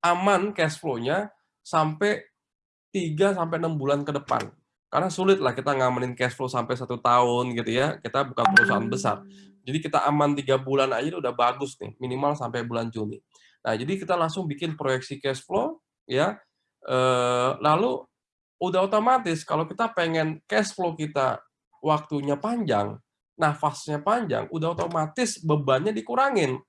aman cash flow-nya sampai 3 sampai 6 bulan ke depan. Karena sulit lah kita ngamenin cash flow sampai satu tahun gitu ya. Kita bukan perusahaan besar. Jadi kita aman tiga bulan aja udah bagus nih, minimal sampai bulan Juni. Nah, jadi kita langsung bikin proyeksi cash flow ya. Eh, lalu udah otomatis kalau kita pengen cash flow kita waktunya panjang, nafasnya panjang, udah otomatis bebannya dikurangin.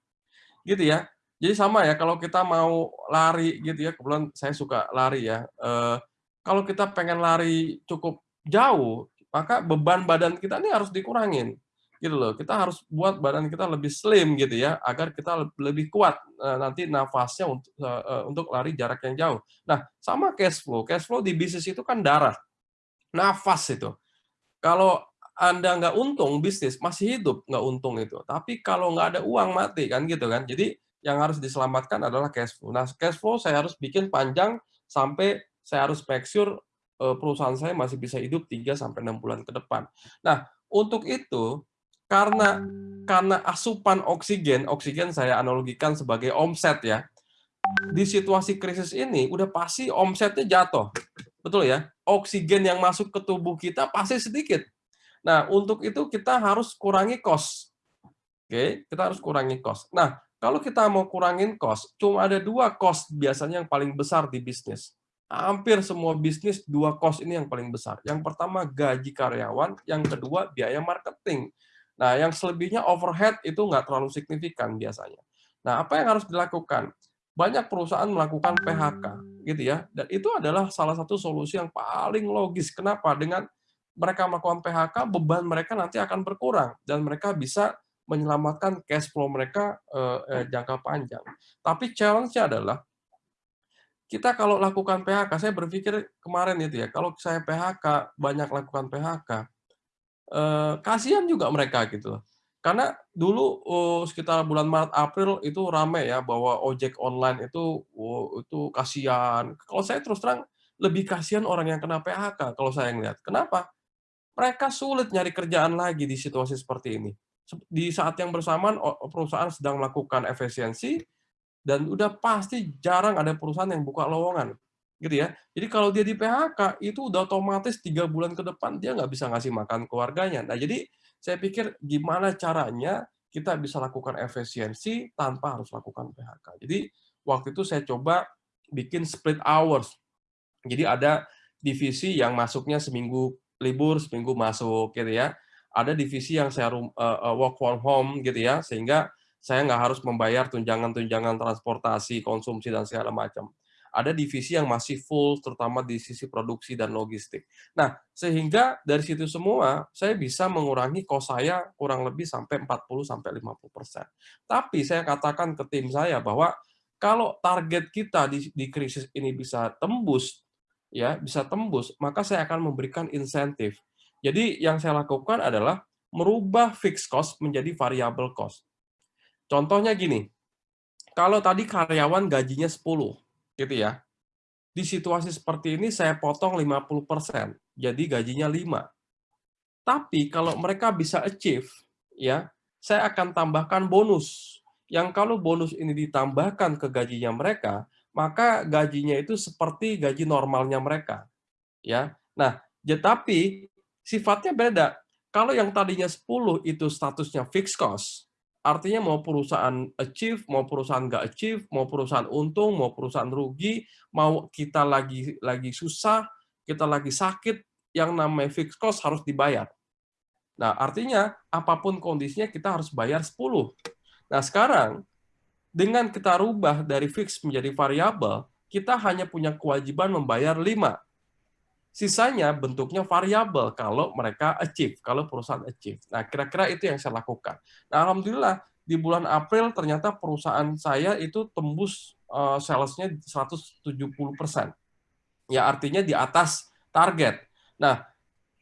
Gitu ya. Jadi sama ya, kalau kita mau lari gitu ya, kebetulan saya suka lari ya. Eh, kalau kita pengen lari cukup jauh, maka beban badan kita ini harus dikurangin. Gitu loh. Kita harus buat badan kita lebih slim gitu ya, agar kita lebih kuat eh, nanti nafasnya untuk eh, untuk lari jarak yang jauh. Nah, sama cash flow. Cash flow di bisnis itu kan darah. Nafas itu kalau anda nggak untung bisnis masih hidup nggak untung itu. Tapi kalau nggak ada uang mati kan gitu kan. Jadi yang harus diselamatkan adalah cash flow. Nah cash flow saya harus bikin panjang sampai saya harus make sure eh, perusahaan saya masih bisa hidup 3 sampai enam bulan ke depan. Nah untuk itu karena karena asupan oksigen, oksigen saya analogikan sebagai omset ya. Di situasi krisis ini udah pasti omsetnya jatuh. Betul ya? Oksigen yang masuk ke tubuh kita pasti sedikit Nah, untuk itu kita harus kurangi cost. Oke, kita harus kurangi cost. Nah, kalau kita mau kurangin cost, cuma ada dua cost biasanya yang paling besar di bisnis. Hampir semua bisnis dua cost ini yang paling besar. Yang pertama gaji karyawan, yang kedua biaya marketing. Nah, yang selebihnya overhead itu nggak terlalu signifikan biasanya. Nah, apa yang harus dilakukan? Banyak perusahaan melakukan PHK, gitu ya. Dan itu adalah salah satu solusi yang paling logis. Kenapa? Dengan mereka melakukan PHK, beban mereka nanti akan berkurang dan mereka bisa menyelamatkan cash flow mereka eh, eh, jangka panjang. Tapi challenge-nya adalah kita kalau lakukan PHK, saya berpikir kemarin itu ya, kalau saya PHK banyak lakukan PHK, eh, kasihan juga mereka gitu. Karena dulu oh, sekitar bulan Maret April itu rame ya bahwa ojek online itu oh, itu kasihan. Kalau saya terus terang lebih kasihan orang yang kena PHK kalau saya ngelihat. Kenapa? mereka sulit nyari kerjaan lagi di situasi seperti ini. Di saat yang bersamaan perusahaan sedang melakukan efisiensi dan udah pasti jarang ada perusahaan yang buka lowongan, gitu ya. Jadi kalau dia di PHK itu udah otomatis tiga bulan ke depan dia nggak bisa ngasih makan keluarganya. Nah jadi saya pikir gimana caranya kita bisa lakukan efisiensi tanpa harus lakukan PHK. Jadi waktu itu saya coba bikin split hours. Jadi ada divisi yang masuknya seminggu libur seminggu masuk gitu ya. Ada divisi yang saya uh, work from home gitu ya, sehingga saya nggak harus membayar tunjangan-tunjangan transportasi, konsumsi dan segala macam. Ada divisi yang masih full, terutama di sisi produksi dan logistik. Nah, sehingga dari situ semua saya bisa mengurangi kos saya kurang lebih sampai 40 sampai 50 persen. Tapi saya katakan ke tim saya bahwa kalau target kita di, di krisis ini bisa tembus ya bisa tembus, maka saya akan memberikan insentif. Jadi yang saya lakukan adalah merubah fixed cost menjadi variable cost. Contohnya gini, kalau tadi karyawan gajinya 10, gitu ya. Di situasi seperti ini saya potong 50%, jadi gajinya 5. Tapi kalau mereka bisa achieve, ya, saya akan tambahkan bonus. Yang kalau bonus ini ditambahkan ke gajinya mereka, maka gajinya itu seperti gaji normalnya mereka. Ya. Nah, tetapi sifatnya beda. Kalau yang tadinya 10 itu statusnya fixed cost, artinya mau perusahaan achieve, mau perusahaan nggak achieve, mau perusahaan untung, mau perusahaan rugi, mau kita lagi lagi susah, kita lagi sakit, yang namanya fixed cost harus dibayar. Nah, artinya apa pun kondisinya kita harus bayar 10. Nah, sekarang dengan kita rubah dari fix menjadi variabel, kita hanya punya kewajiban membayar 5. Sisanya bentuknya variabel kalau mereka achieve, kalau perusahaan achieve. Nah, kira-kira itu yang saya lakukan. Nah, alhamdulillah di bulan April ternyata perusahaan saya itu tembus uh, salesnya 170 persen. Ya artinya di atas target. Nah,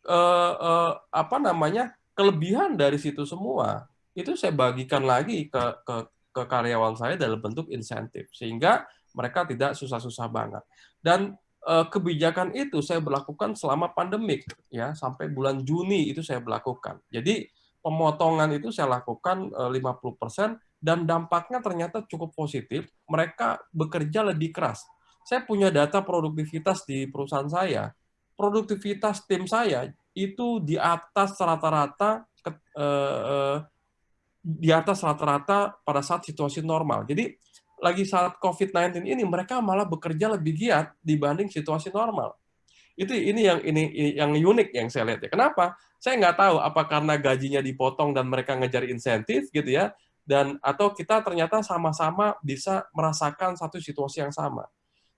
uh, uh, apa namanya kelebihan dari situ semua itu saya bagikan lagi ke, ke ke karyawan saya dalam bentuk insentif sehingga mereka tidak susah-susah banget dan kebijakan itu saya berlakukan selama pandemik ya sampai bulan Juni itu saya berlakukan. Jadi pemotongan itu saya lakukan 50% dan dampaknya ternyata cukup positif. Mereka bekerja lebih keras. Saya punya data produktivitas di perusahaan saya. Produktivitas tim saya itu di atas rata-rata eh, di atas rata-rata pada saat situasi normal. Jadi lagi saat COVID-19 ini mereka malah bekerja lebih giat dibanding situasi normal. Itu ini yang ini yang unik yang saya lihat ya. Kenapa? Saya nggak tahu apa karena gajinya dipotong dan mereka ngejar insentif gitu ya, dan atau kita ternyata sama-sama bisa merasakan satu situasi yang sama.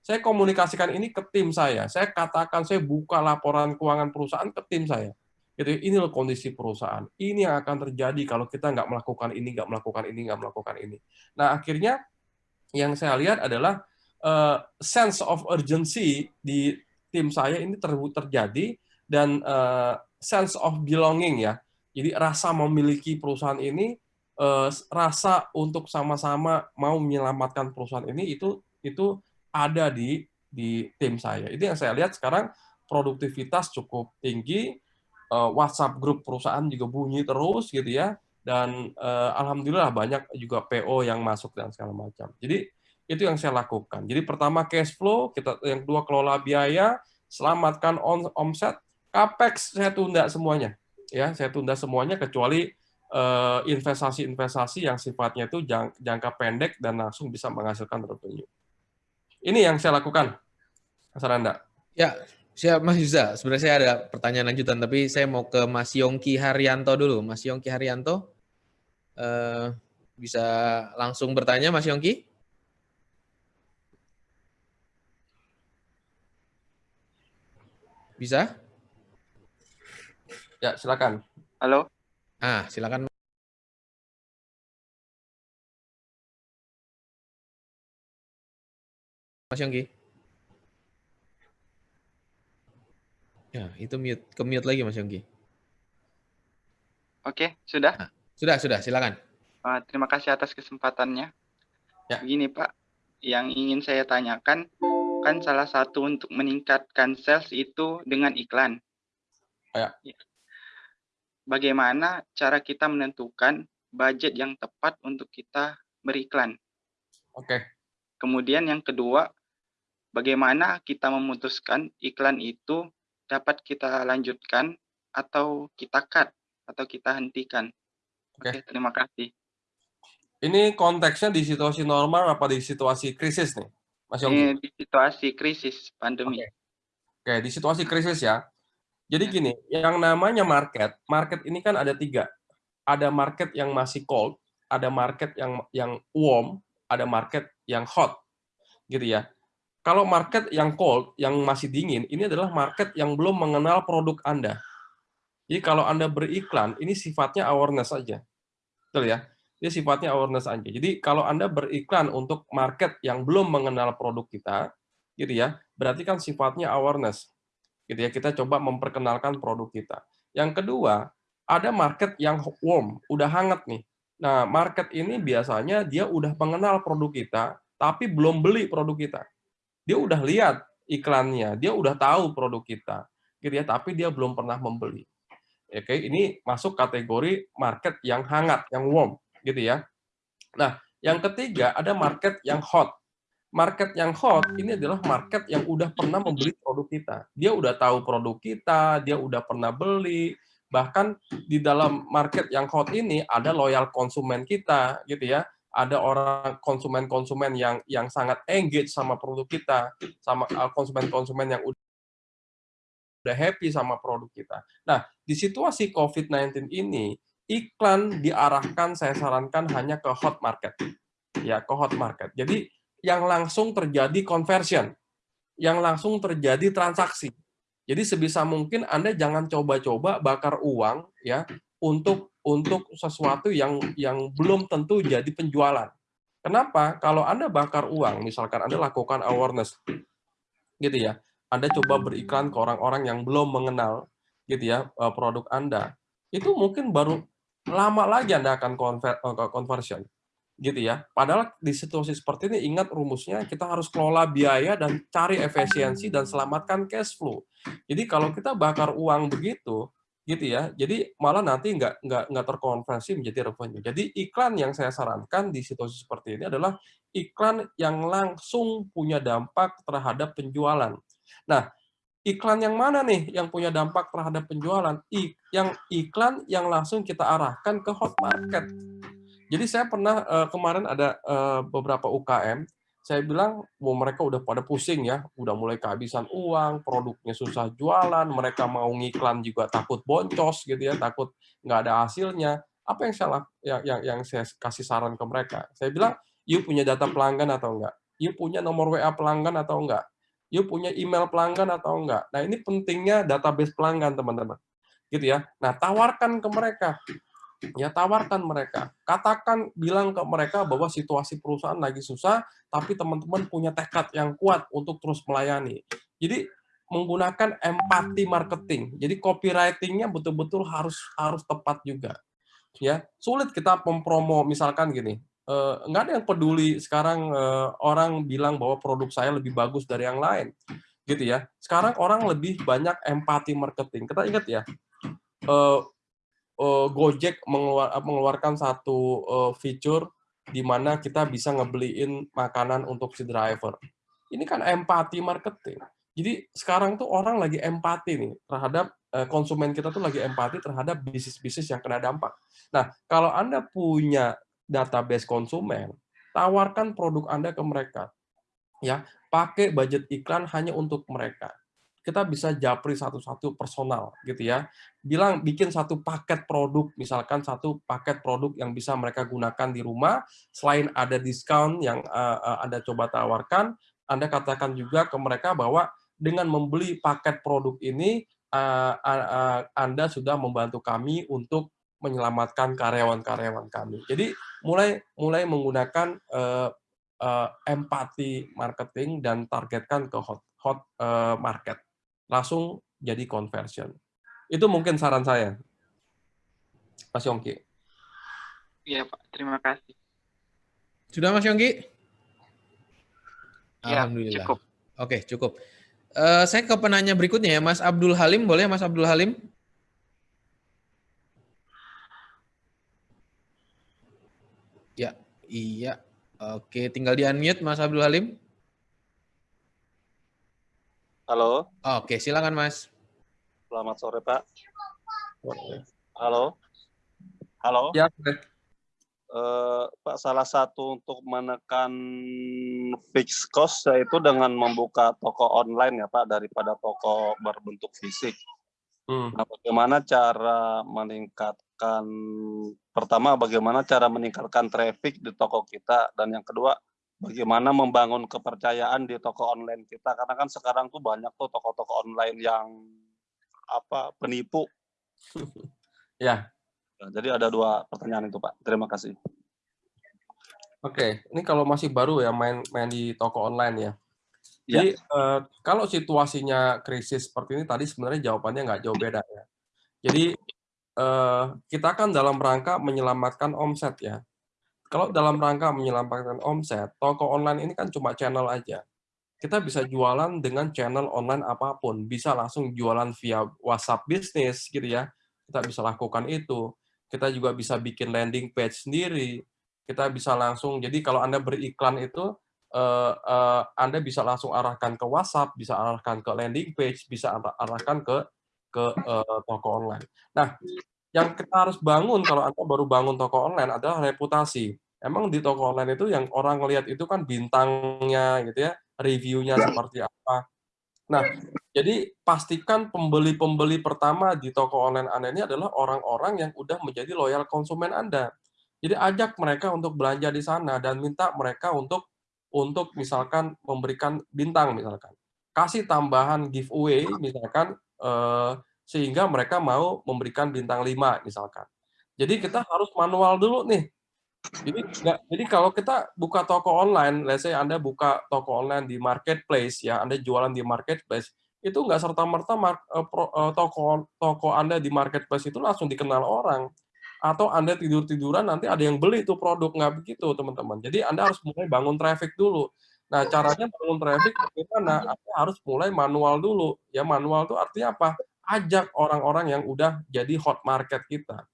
Saya komunikasikan ini ke tim saya. Saya katakan saya buka laporan keuangan perusahaan ke tim saya. Gitu, ini loh kondisi perusahaan. Ini yang akan terjadi kalau kita nggak melakukan ini, nggak melakukan ini, nggak melakukan ini. Nah akhirnya yang saya lihat adalah uh, sense of urgency di tim saya ini ter terjadi dan uh, sense of belonging ya. Jadi rasa memiliki perusahaan ini, uh, rasa untuk sama-sama mau menyelamatkan perusahaan ini itu itu ada di di tim saya. Itu yang saya lihat sekarang produktivitas cukup tinggi, WhatsApp grup perusahaan juga bunyi terus gitu ya, dan uh, alhamdulillah banyak juga PO yang masuk dan segala macam. Jadi itu yang saya lakukan. Jadi pertama cash flow, kita yang kedua kelola biaya, selamatkan on, omset, capex saya tunda semuanya. Ya, saya tunda semuanya kecuali eh, investasi-investasi uh, yang sifatnya itu jangka pendek dan langsung bisa menghasilkan revenue. Ini yang saya lakukan, Mas Randa. Ya, siap Mas Yuza. Sebenarnya saya ada pertanyaan lanjutan, tapi saya mau ke Mas Yongki Haryanto dulu. Mas Yongki Haryanto, uh, bisa langsung bertanya Mas Yongki? Bisa? Ya, silakan. Halo. Ah, silakan. Mas Yongki. Ya, itu mute, ke mute lagi Mas Yongki. Oke, sudah? Nah, sudah, sudah, silakan. Uh, terima kasih atas kesempatannya. Ya. Begini Pak, yang ingin saya tanyakan, kan salah satu untuk meningkatkan sales itu dengan iklan. Ya. Bagaimana cara kita menentukan budget yang tepat untuk kita beriklan? Oke. Kemudian yang kedua, bagaimana kita memutuskan iklan itu dapat kita lanjutkan atau kita cut atau kita hentikan. Oke, okay. terima kasih. Ini konteksnya di situasi normal apa di situasi krisis nih, Mas Yongki? Di situasi krisis pandemi. Oke, okay. okay, di situasi krisis ya. Jadi ya. gini, yang namanya market, market ini kan ada tiga. Ada market yang masih cold, ada market yang yang warm, ada market yang hot, gitu ya. Kalau market yang cold, yang masih dingin, ini adalah market yang belum mengenal produk Anda. Jadi kalau Anda beriklan, ini sifatnya awareness saja. Betul ya? Ini sifatnya awareness saja. Jadi kalau Anda beriklan untuk market yang belum mengenal produk kita, gitu ya, berarti kan sifatnya awareness. Gitu ya, kita coba memperkenalkan produk kita. Yang kedua, ada market yang warm, udah hangat nih. Nah, market ini biasanya dia udah mengenal produk kita, tapi belum beli produk kita dia udah lihat iklannya, dia udah tahu produk kita, gitu ya, tapi dia belum pernah membeli. Oke, ini masuk kategori market yang hangat, yang warm, gitu ya. Nah, yang ketiga ada market yang hot. Market yang hot ini adalah market yang udah pernah membeli produk kita. Dia udah tahu produk kita, dia udah pernah beli, bahkan di dalam market yang hot ini ada loyal konsumen kita, gitu ya ada orang konsumen-konsumen yang yang sangat engage sama produk kita, sama uh, konsumen-konsumen yang udah happy sama produk kita. Nah, di situasi COVID-19 ini, iklan diarahkan saya sarankan hanya ke hot market. Ya, ke hot market. Jadi yang langsung terjadi conversion, yang langsung terjadi transaksi. Jadi sebisa mungkin Anda jangan coba-coba bakar uang ya untuk untuk sesuatu yang yang belum tentu jadi penjualan. Kenapa? Kalau Anda bakar uang, misalkan Anda lakukan awareness gitu ya. Anda coba beriklan ke orang-orang yang belum mengenal gitu ya eh, produk Anda, itu mungkin baru lama lagi Anda akan eh, conversion gitu ya. Padahal di situasi seperti ini ingat rumusnya kita harus kelola biaya dan cari efisiensi dan selamatkan cash flow. Jadi kalau kita bakar uang begitu gitu ya, jadi malah nanti nggak nggak nggak terkonversi menjadi revenue. Jadi iklan yang saya sarankan di situasi seperti ini adalah iklan yang langsung punya dampak terhadap penjualan. Nah, iklan yang mana nih yang punya dampak terhadap penjualan? I, yang iklan yang langsung kita arahkan ke hot market. Jadi saya pernah uh, kemarin ada uh, beberapa UKM, saya bilang, wow, mereka udah pada pusing ya, udah mulai kehabisan uang, produknya susah jualan, mereka mau ngiklan juga takut boncos gitu ya, takut nggak ada hasilnya. Apa yang salah yang, yang, yang saya kasih saran ke mereka? Saya bilang, you punya data pelanggan atau enggak? You punya nomor WA pelanggan atau enggak? You punya email pelanggan atau enggak. Nah, ini pentingnya database pelanggan, teman-teman. Gitu ya. Nah, tawarkan ke mereka. Ya, tawarkan mereka. Katakan, bilang ke mereka bahwa situasi perusahaan lagi susah, tapi teman-teman punya tekad yang kuat untuk terus melayani. Jadi, menggunakan empati marketing. Jadi, copywriting-nya betul-betul harus harus tepat juga. Ya, sulit kita mempromo misalkan gini, nggak ada yang peduli sekarang uh, orang bilang bahwa produk saya lebih bagus dari yang lain gitu ya. Sekarang orang lebih banyak empati marketing. Kita ingat ya uh, Gojek mengeluar, mengeluarkan satu fitur di mana kita bisa ngebeliin makanan untuk si driver. Ini kan empati marketing. Jadi sekarang tuh orang lagi empati nih terhadap konsumen kita tuh lagi empati terhadap bisnis-bisnis yang kena dampak. Nah, kalau Anda punya database konsumen, tawarkan produk Anda ke mereka. Ya, pakai budget iklan hanya untuk mereka. Kita bisa japri satu-satu personal gitu ya. Bilang bikin satu paket produk, misalkan satu paket produk yang bisa mereka gunakan di rumah, selain ada diskon yang uh, Anda coba tawarkan, Anda katakan juga ke mereka bahwa dengan membeli paket produk ini uh, uh, Anda sudah membantu kami untuk menyelamatkan karyawan-karyawan kami. Jadi mulai mulai menggunakan uh, uh, empati marketing dan targetkan ke hot hot uh, market. Langsung jadi conversion. Itu mungkin saran saya. Mas Yongki. Iya, Pak. Terima kasih. Sudah Mas Yongki? Ya, Alhamdulillah. Cukup. Oke, cukup. Uh, saya ke penanya berikutnya ya, Mas Abdul Halim. Boleh Mas Abdul Halim? Ya, iya. Oke, tinggal di unmute Mas Abdul Halim. Halo. Oke, silakan Mas. Selamat sore Pak. Halo. Halo. Ya. Uh, Pak, salah satu untuk menekan fixed cost yaitu dengan membuka toko online ya Pak daripada toko berbentuk fisik. Hmm. Nah, bagaimana cara meningkatkan pertama bagaimana cara meningkatkan traffic di toko kita dan yang kedua bagaimana membangun kepercayaan di toko online kita karena kan sekarang tuh banyak tuh toko-toko online yang apa penipu. [laughs] ya. Nah, jadi ada dua pertanyaan itu Pak. Terima kasih. Oke, ini kalau masih baru ya main main di toko online ya. Jadi ya. uh, kalau situasinya krisis seperti ini tadi sebenarnya jawabannya nggak jauh beda ya. Jadi uh, kita kan dalam rangka menyelamatkan omset ya. Kalau dalam rangka menyelamatkan omset, toko online ini kan cuma channel aja. Kita bisa jualan dengan channel online apa pun, bisa langsung jualan via WhatsApp bisnis gitu ya. Kita bisa lakukan itu. Kita juga bisa bikin landing page sendiri. Kita bisa langsung, jadi kalau Anda beriklan itu, uh, uh, Anda bisa langsung arahkan ke WhatsApp, bisa arahkan ke landing page, bisa arahkan ke ke uh, toko online. Nah, yang kita harus bangun kalau Anda baru bangun toko online adalah reputasi. Emang di toko online itu yang orang ngelihat itu kan bintangnya gitu ya, reviewnya seperti apa. Nah, Jadi pastikan pembeli-pembeli pertama di toko online Anda ini adalah orang-orang yang udah menjadi loyal konsumen Anda. Jadi ajak mereka untuk belanja di sana dan minta mereka untuk untuk misalkan memberikan bintang misalkan. Kasih tambahan giveaway misalkan eh, sehingga mereka mau memberikan bintang 5 misalkan. Jadi kita harus manual dulu nih. Jadi nggak, jadi kalau kita buka toko online, let's say Anda buka toko online di marketplace ya, Anda jualan di marketplace, itu nggak serta merta eh, eh, toko toko Anda di marketplace itu langsung dikenal orang atau Anda tidur tiduran nanti ada yang beli itu produk nggak begitu teman-teman. Jadi Anda harus mulai bangun traffic dulu. Nah caranya bangun traffic bagaimana? Anda harus mulai manual dulu. Ya manual itu artinya apa? Ajak orang-orang yang udah jadi hot market kita.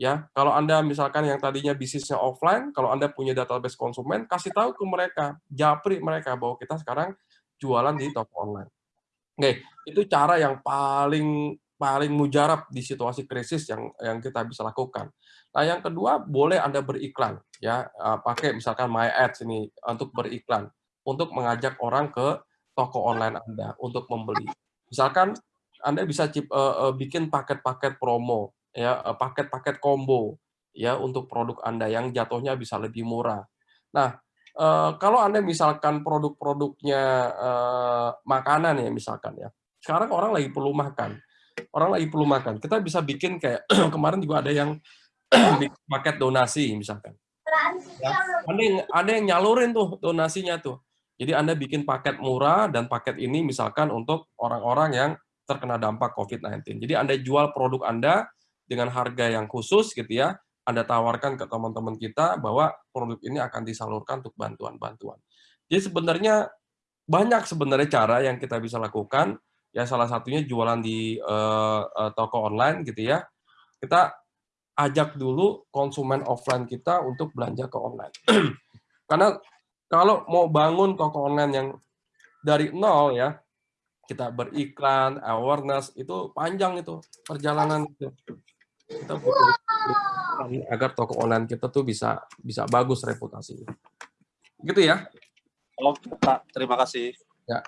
Ya, kalau Anda misalkan yang tadinya bisnisnya offline, kalau Anda punya database konsumen, kasih tahu ke mereka, japri mereka bahwa kita sekarang jualan di toko online. Oke, itu cara yang paling paling mujarab di situasi krisis yang yang kita bisa lakukan. Nah, yang kedua boleh Anda beriklan ya, eh, pakai misalkan My Ads ini untuk beriklan untuk mengajak orang ke toko online Anda untuk membeli. Misalkan Anda bisa cip, uh, uh, bikin paket-paket promo ya, paket-paket combo ya untuk produk Anda yang jatuhnya bisa lebih murah. Nah, Uh, kalau Anda misalkan produk-produknya uh, makanan ya misalkan ya. Sekarang orang lagi perlu makan. Orang lagi perlu makan. Kita bisa bikin kayak [clears throat] kemarin juga ada yang [clears throat] paket donasi misalkan. Ya, ada yang ada yang nyalurin tuh donasinya tuh. Jadi Anda bikin paket murah dan paket ini misalkan untuk orang-orang yang terkena dampak COVID-19. Jadi Anda jual produk Anda dengan harga yang khusus gitu ya anda tawarkan ke teman-teman kita bahwa produk ini akan disalurkan untuk bantuan-bantuan. Jadi sebenarnya banyak sebenarnya cara yang kita bisa lakukan. Ya salah satunya jualan di uh, uh, toko online gitu ya. Kita ajak dulu konsumen offline kita untuk belanja ke online. [clears throat] Karena kalau mau bangun toko online yang dari nol ya, kita beriklan, awareness itu panjang itu perjalanan itu. Kita butuh agar toko online kita tuh bisa bisa bagus reputasinya. Gitu ya. Oke, Pak. Terima kasih. Ya.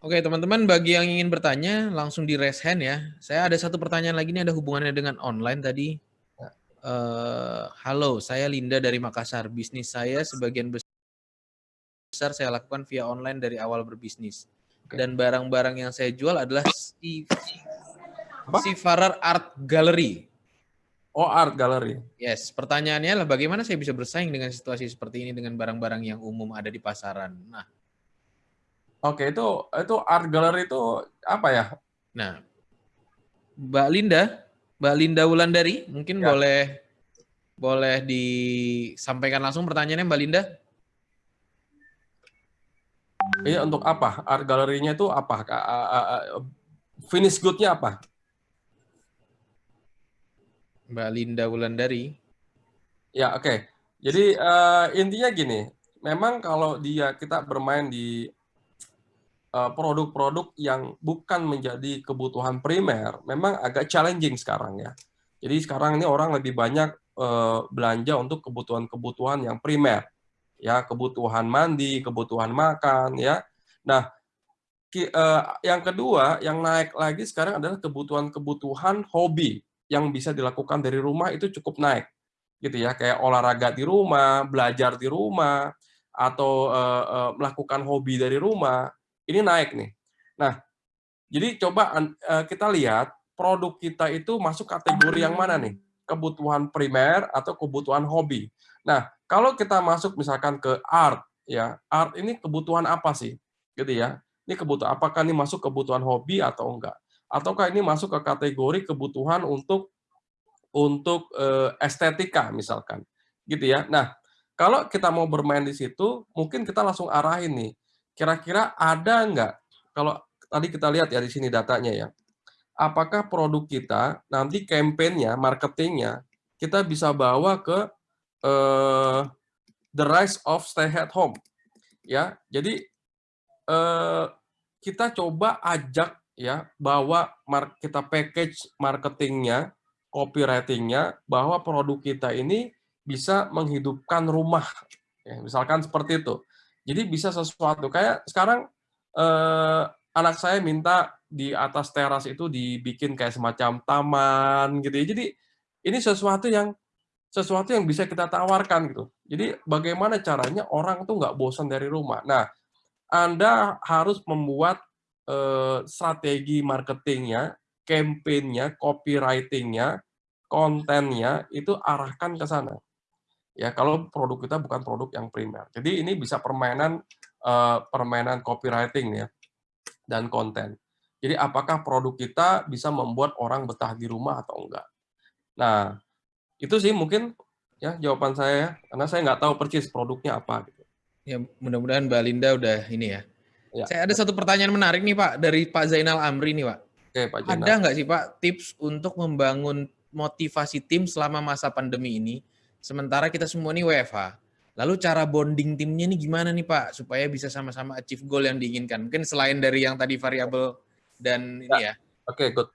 Oke, teman-teman, bagi yang ingin bertanya, langsung di raise hand ya. Saya ada satu pertanyaan lagi, ini ada hubungannya dengan online tadi. Uh, halo, saya Linda dari Makassar. Bisnis saya sebagian besar saya lakukan via online dari awal berbisnis. Dan barang-barang yang saya jual adalah si Sifarar Art Gallery. Oh, art gallery. Yes, pertanyaannya adalah bagaimana saya bisa bersaing dengan situasi seperti ini dengan barang-barang yang umum ada di pasaran. Nah, oke itu itu art gallery itu apa ya? Nah, Mbak Linda, Mbak Linda Wulandari, mungkin ya. boleh boleh disampaikan langsung pertanyaannya Mbak Linda. Iya untuk apa? Art galerinya itu apa? Finish good-nya apa? Mbak Linda Wulandari. Ya, oke. Okay. Jadi uh, intinya gini, memang kalau dia kita bermain di produk-produk uh, yang bukan menjadi kebutuhan primer, memang agak challenging sekarang ya. Jadi sekarang ini orang lebih banyak uh, belanja untuk kebutuhan-kebutuhan yang primer, ya kebutuhan mandi, kebutuhan makan, ya. Nah, uh, yang kedua yang naik lagi sekarang adalah kebutuhan-kebutuhan hobi yang bisa dilakukan dari rumah itu cukup naik gitu ya kayak olahraga di rumah belajar di rumah atau melakukan hobi dari rumah ini naik nih. Nah jadi coba uh, kita lihat produk kita itu masuk kategori yang mana nih? Kebutuhan primer atau kebutuhan hobi. Nah kalau kita masuk misalkan ke art ya art ini kebutuhan apa sih? Gitu ya. Ini kebutuhan apakah ini masuk kebutuhan hobi atau enggak? Ataukah ini masuk ke kategori kebutuhan untuk untuk uh, estetika misalkan? Gitu ya. Nah kalau kita mau bermain di situ mungkin kita langsung arahin nih kira-kira ada nggak? Kalau tadi kita lihat ya di sini datanya ya. Apakah produk kita nanti kampanyenya marketingnya kita bisa bawa ke uh, the rise of stay at home? Ya jadi uh, kita coba ajak ya bahwa kita package marketingnya, copywritingnya, bahwa produk kita ini bisa menghidupkan rumah, ya, misalkan seperti itu. Jadi bisa sesuatu kayak sekarang eh, anak saya minta di atas teras itu dibikin kayak semacam taman gitu ya. Jadi ini sesuatu yang sesuatu yang bisa kita tawarkan gitu. Jadi bagaimana caranya orang tuh nggak bosan dari rumah. Nah, Anda harus membuat eh, strategi marketingnya, campaign-nya, copywriting-nya, kontennya itu arahkan ke sana. Ya, kalau produk kita bukan produk yang primer. Jadi ini bisa permainan uh, permainan copywriting ya dan konten. Jadi apakah produk kita bisa membuat orang betah di rumah atau enggak? Nah, itu sih mungkin ya jawaban saya ya, karena saya nggak tahu persis produknya apa gitu. Ya, mudah-mudahan Mbak Linda udah ini ya. ya. Saya ada satu pertanyaan menarik nih Pak dari Pak Zainal Amri nih Pak. Oke, Pak Zainal. Ada nggak sih Pak tips untuk membangun motivasi tim selama masa pandemi ini Sementara kita semua ini WFH. Lalu cara bonding timnya ini gimana nih Pak supaya bisa sama-sama achieve goal yang diinginkan? Mungkin selain dari yang tadi variabel dan ini ya. Oke, okay, good.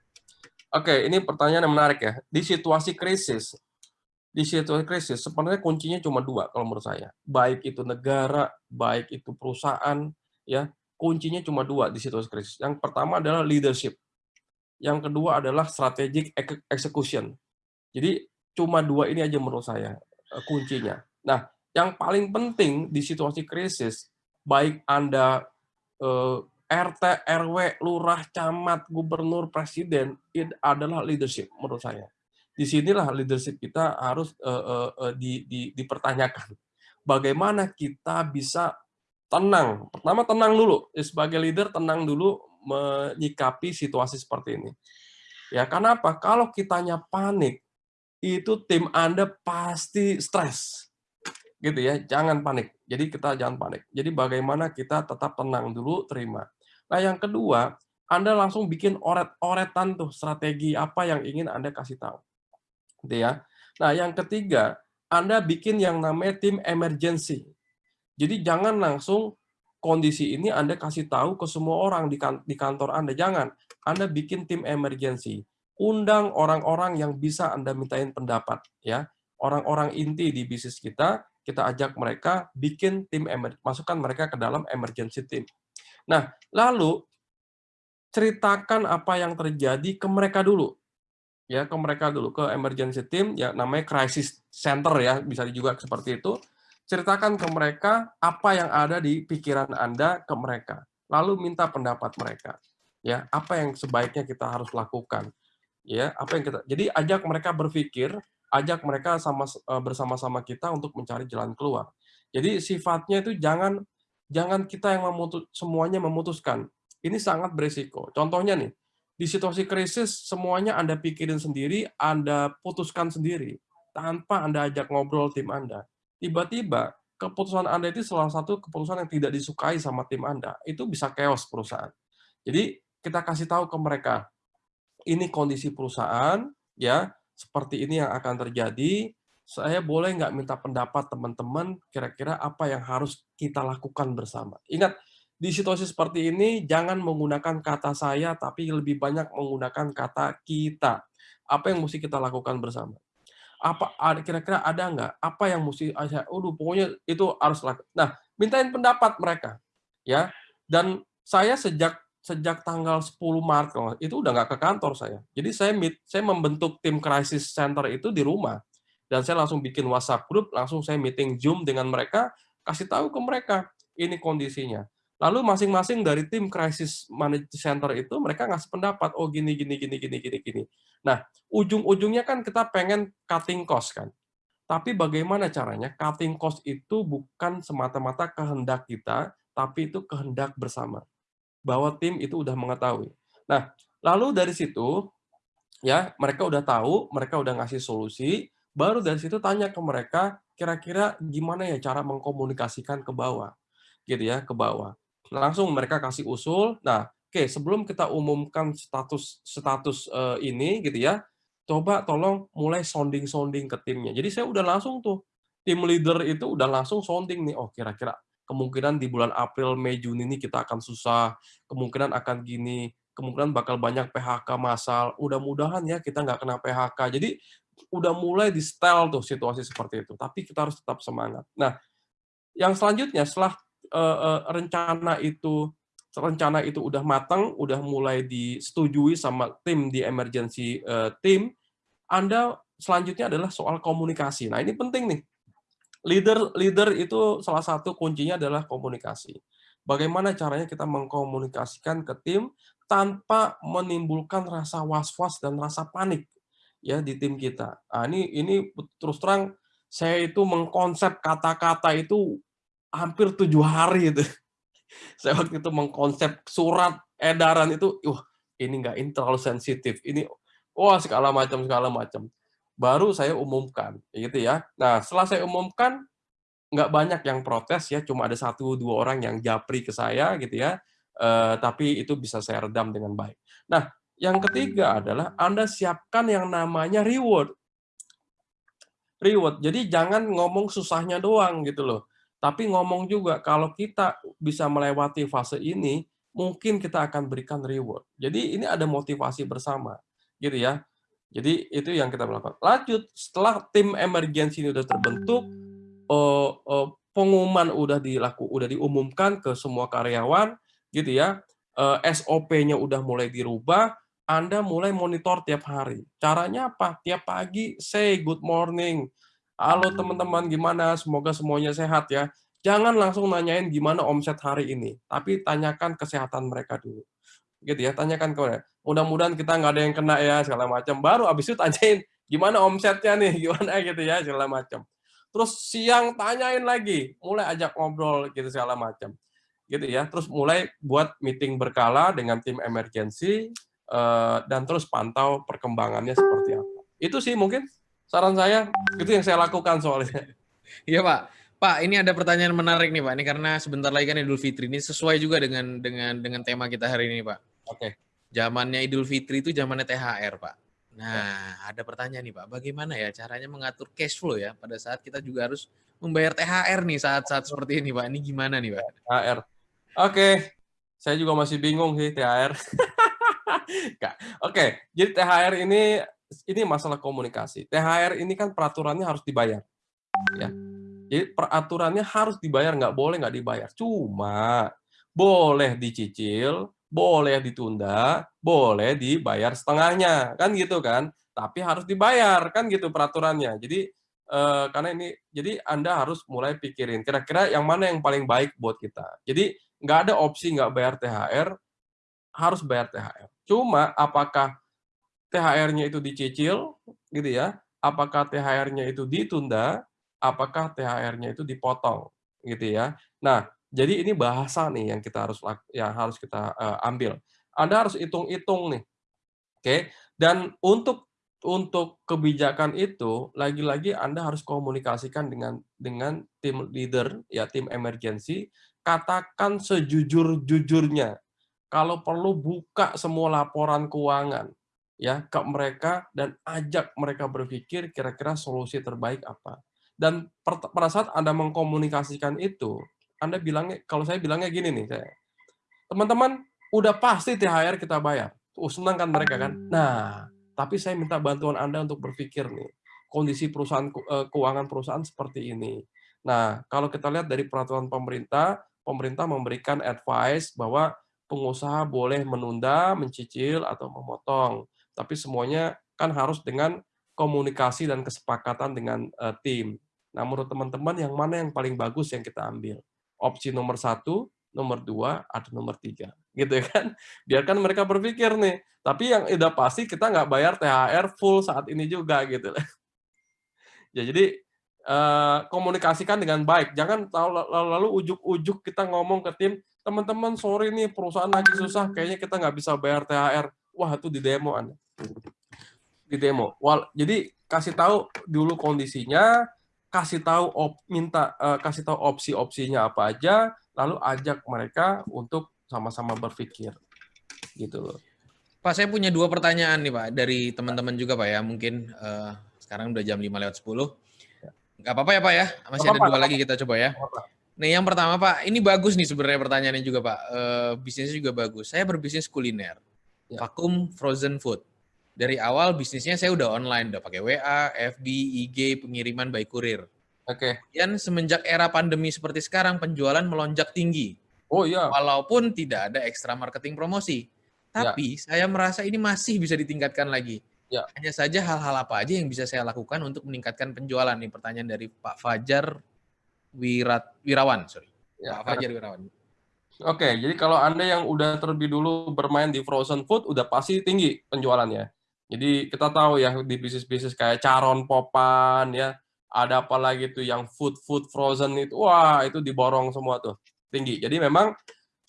Oke, okay, ini pertanyaan yang menarik ya. Di situasi krisis, di situasi krisis sebenarnya kuncinya cuma dua kalau menurut saya. Baik itu negara, baik itu perusahaan, ya kuncinya cuma dua di situasi krisis. Yang pertama adalah leadership. Yang kedua adalah strategic execution. Jadi cuma dua ini aja menurut saya eh, kuncinya. Nah, yang paling penting di situasi krisis, baik Anda eh, RT, RW, lurah, camat, gubernur, presiden, itu adalah leadership menurut saya. Di sinilah leadership kita harus uh, uh, di, di, dipertanyakan. Bagaimana kita bisa tenang? Pertama tenang dulu, sebagai leader tenang dulu menyikapi situasi seperti ini. Ya, karena apa? Kalau kitanya panik, itu tim Anda pasti stres. Gitu ya, jangan panik. Jadi kita jangan panik. Jadi bagaimana kita tetap tenang dulu, terima. Nah, yang kedua, Anda langsung bikin oret-oretan tuh strategi apa yang ingin Anda kasih tahu. Gitu ya. Nah, yang ketiga, Anda bikin yang namanya tim emergency. Jadi jangan langsung kondisi ini Anda kasih tahu ke semua orang di kantor Anda. Jangan. Anda bikin tim emergency undang orang-orang yang bisa Anda mintain pendapat ya. Orang-orang inti di bisnis kita, kita ajak mereka bikin tim masukkan mereka ke dalam emergency team. Nah, lalu ceritakan apa yang terjadi ke mereka dulu. Ya, ke mereka dulu ke emergency team ya namanya crisis center ya, bisa juga seperti itu. Ceritakan ke mereka apa yang ada di pikiran Anda ke mereka. Lalu minta pendapat mereka. Ya, apa yang sebaiknya kita harus lakukan ya apa yang kita jadi ajak mereka berpikir ajak mereka sama eh, bersama-sama kita untuk mencari jalan keluar. Jadi sifatnya itu jangan jangan kita yang memutus semuanya memutuskan. Ini sangat berisiko. Contohnya nih di situasi krisis semuanya anda pikirin sendiri anda putuskan sendiri tanpa anda ajak ngobrol tim anda. Tiba-tiba keputusan anda itu salah satu keputusan yang tidak disukai sama tim anda. Itu bisa chaos perusahaan. Jadi kita kasih tahu ke mereka ini kondisi perusahaan, ya seperti ini yang akan terjadi. Saya boleh nggak minta pendapat teman-teman, kira-kira apa yang harus kita lakukan bersama. Ingat, di situasi seperti ini, jangan menggunakan kata saya, tapi lebih banyak menggunakan kata kita. Apa yang mesti kita lakukan bersama? Apa kira-kira ada nggak? Apa yang mesti saya? Udah, pokoknya itu harus lakukan. Nah, mintain pendapat mereka, ya. Dan saya sejak sejak tanggal 10 Maret itu udah nggak ke kantor saya. Jadi saya meet, saya membentuk tim crisis center itu di rumah dan saya langsung bikin WhatsApp grup, langsung saya meeting Zoom dengan mereka, kasih tahu ke mereka ini kondisinya. Lalu masing-masing dari tim crisis management center itu mereka ngasih pendapat, oh gini gini gini gini gini gini. Nah, ujung-ujungnya kan kita pengen cutting cost kan. Tapi bagaimana caranya? Cutting cost itu bukan semata-mata kehendak kita, tapi itu kehendak bersama bahwa tim itu udah mengetahui. Nah, lalu dari situ ya mereka udah tahu, mereka udah ngasih solusi, baru dari situ tanya ke mereka kira-kira gimana ya cara mengkomunikasikan ke bawah. Gitu ya, ke bawah. Langsung mereka kasih usul. Nah, oke, okay, sebelum kita umumkan status status uh, ini gitu ya, coba tolong mulai sounding-sounding ke timnya. Jadi saya udah langsung tuh tim leader itu udah langsung sounding nih, oh kira-kira kemungkinan di bulan April, Mei, Juni ini kita akan susah, kemungkinan akan gini, kemungkinan bakal banyak PHK massal. Mudah-mudahan ya kita nggak kena PHK. Jadi udah mulai di style tuh situasi seperti itu. Tapi kita harus tetap semangat. Nah, yang selanjutnya setelah uh, uh, rencana itu rencana itu udah matang, udah mulai disetujui sama tim di emergency uh, team, Anda selanjutnya adalah soal komunikasi. Nah, ini penting nih. Leader leader itu salah satu kuncinya adalah komunikasi. Bagaimana caranya kita mengkomunikasikan ke tim tanpa menimbulkan rasa was-was dan rasa panik ya di tim kita. Nah, ini ini terus terang saya itu mengkonsep kata-kata itu hampir tujuh hari itu. [laughs] Saya waktu itu mengkonsep surat edaran itu, wah ini enggak ini terlalu sensitif, ini wah segala macam segala macam. Baru saya umumkan, gitu ya. Nah setelah saya umumkan, nggak banyak yang protes ya, cuma ada satu dua orang yang japri ke saya gitu ya. Uh, tapi itu bisa saya redam dengan baik. Nah, yang ketiga adalah Anda siapkan yang namanya reward. Reward. Jadi jangan ngomong susahnya doang gitu loh. Tapi ngomong juga kalau kita bisa melewati fase ini, mungkin kita akan berikan reward. Jadi ini ada motivasi bersama, gitu ya. Jadi itu yang kita melakukan. Lanjut, setelah tim emergensi ini sudah terbentuk, uh, uh, pengumuman udah dilaku, udah diumumkan ke semua karyawan, gitu ya. Uh, SOP-nya udah mulai dirubah, Anda mulai monitor tiap hari. Caranya apa? Tiap pagi say good morning. Halo teman-teman, gimana? Semoga semuanya sehat ya. Jangan langsung nanyain gimana omset hari ini, tapi tanyakan kesehatan mereka dulu. Gitu ya, tanyakan ke mereka. Mudah-mudahan kita nggak ada yang kena ya, segala macam. Baru abis itu tanyain gimana omsetnya nih, [laughs] gimana gitu ya, segala macam. Terus siang tanyain lagi, mulai ajak ngobrol gitu segala macam gitu ya. Terus mulai buat meeting berkala dengan tim emergency uh, dan terus pantau perkembangannya seperti apa. Itu sih mungkin saran saya, itu yang saya lakukan soalnya. [laughs] Iya Pak. Pak, ini ada pertanyaan menarik nih Pak. Ini karena sebentar lagi kan Idul Fitri. Ini sesuai juga dengan dengan dengan tema kita hari ini Pak. Oke. Zamannya Idul Fitri itu zamannya THR Pak. Nah, ya. ada pertanyaan nih Pak. Bagaimana ya caranya mengatur cash flow ya pada saat kita juga harus membayar THR nih saat-saat seperti ini Pak. Ini gimana nih Pak? THR. Oke, saya juga masih bingung sih THR. [laughs] Oke, jadi THR ini ini masalah komunikasi. THR ini kan peraturannya harus dibayar, ya. Jadi peraturannya harus dibayar, nggak boleh nggak dibayar. Cuma boleh dicicil, boleh ditunda, boleh dibayar setengahnya, kan gitu kan? Tapi harus dibayar, kan gitu peraturannya. Jadi eh, karena ini, jadi Anda harus mulai pikirin kira-kira yang mana yang paling baik buat kita. Jadi nggak ada opsi nggak bayar THR, harus bayar THR. Cuma apakah THR-nya itu dicicil, gitu ya? Apakah THR-nya itu ditunda? Apakah THR-nya itu dipotong, gitu ya? Nah, jadi ini bahasa nih yang kita harus yang harus kita uh, ambil. Anda harus hitung-hitung nih, oke? Okay? Dan untuk untuk kebijakan itu lagi-lagi Anda harus komunikasikan dengan dengan tim leader ya tim emergency katakan sejujur-jujurnya. Kalau perlu buka semua laporan keuangan ya ke mereka dan ajak mereka berpikir kira-kira solusi terbaik apa. Dan pada saat Anda mengkomunikasikan itu, Anda bilangnya kalau saya bilangnya gini nih saya. Teman-teman, udah pasti THR kita bayar. Uh, senang kan mereka kan? Nah, tapi saya minta bantuan Anda untuk berpikir nih, kondisi perusahaan eh, keuangan perusahaan seperti ini. Nah, kalau kita lihat dari peraturan pemerintah, pemerintah memberikan advice bahwa pengusaha boleh menunda, mencicil, atau memotong. Tapi semuanya kan harus dengan komunikasi dan kesepakatan dengan uh, tim. Nah, menurut teman-teman, yang mana yang paling bagus yang kita ambil? Opsi nomor satu, nomor dua, atau nomor tiga? Gitu ya kan? Biarkan mereka berpikir nih. Tapi yang udah pasti kita nggak bayar THR full saat ini juga gitu. [laughs] ya, jadi Eh, komunikasikan dengan baik. Jangan lalu ujuk-ujuk kita ngomong ke tim, teman-teman sorry nih perusahaan lagi susah, kayaknya kita nggak bisa bayar THR. Wah itu di demo Anda. Di demo. Wal, jadi kasih tahu dulu kondisinya, kasih tahu op, minta uh, kasih tahu opsi-opsinya apa aja, lalu ajak mereka untuk sama-sama berpikir. Gitu loh. Pak, saya punya dua pertanyaan nih Pak dari teman-teman juga Pak ya. Mungkin uh, sekarang udah jam 5 lewat 10 Gak apa-apa ya Pak ya, masih ada dua lagi kita coba ya. Nih yang pertama Pak, ini bagus nih sebenarnya pertanyaannya juga Pak. E, bisnisnya juga bagus. Saya berbisnis kuliner, ya. vakum frozen food. Dari awal bisnisnya saya udah online, udah pakai WA, FB, IG, pengiriman by kurir. Oke. Okay. Kemudian semenjak era pandemi seperti sekarang, penjualan melonjak tinggi. Oh iya. Walaupun tidak ada ekstra marketing promosi. Ya. Tapi saya merasa ini masih bisa ditingkatkan lagi. Ya. Hanya saja hal-hal apa aja yang bisa saya lakukan untuk meningkatkan penjualan nih pertanyaan dari Pak Fajar Wirat Wirawan, sorry. Ya, Pak Fajar Wirawan. Oke, jadi kalau Anda yang udah terlebih dulu bermain di frozen food, udah pasti tinggi penjualannya. Jadi kita tahu ya di bisnis-bisnis kayak Caron Popan ya, ada apa lagi tuh yang food food frozen itu, wah itu diborong semua tuh tinggi. Jadi memang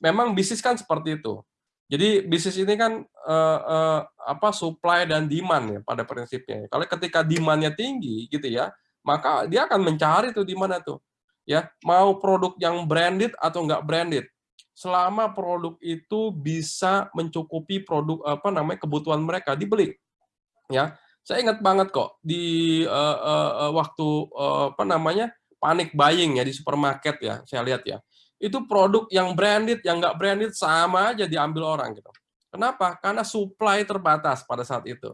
memang bisnis kan seperti itu. Jadi bisnis ini kan eh, eh, apa supply dan demand ya pada prinsipnya. Kalau ketika demandnya tinggi gitu ya, maka dia akan mencari tuh di mana tuh ya mau produk yang branded atau nggak branded selama produk itu bisa mencukupi produk apa namanya kebutuhan mereka dibeli ya. Saya ingat banget kok di uh, uh, waktu uh, apa namanya panik buying ya di supermarket ya saya lihat ya. Itu produk yang branded yang nggak branded sama aja diambil orang gitu. Kenapa? Karena supply terbatas pada saat itu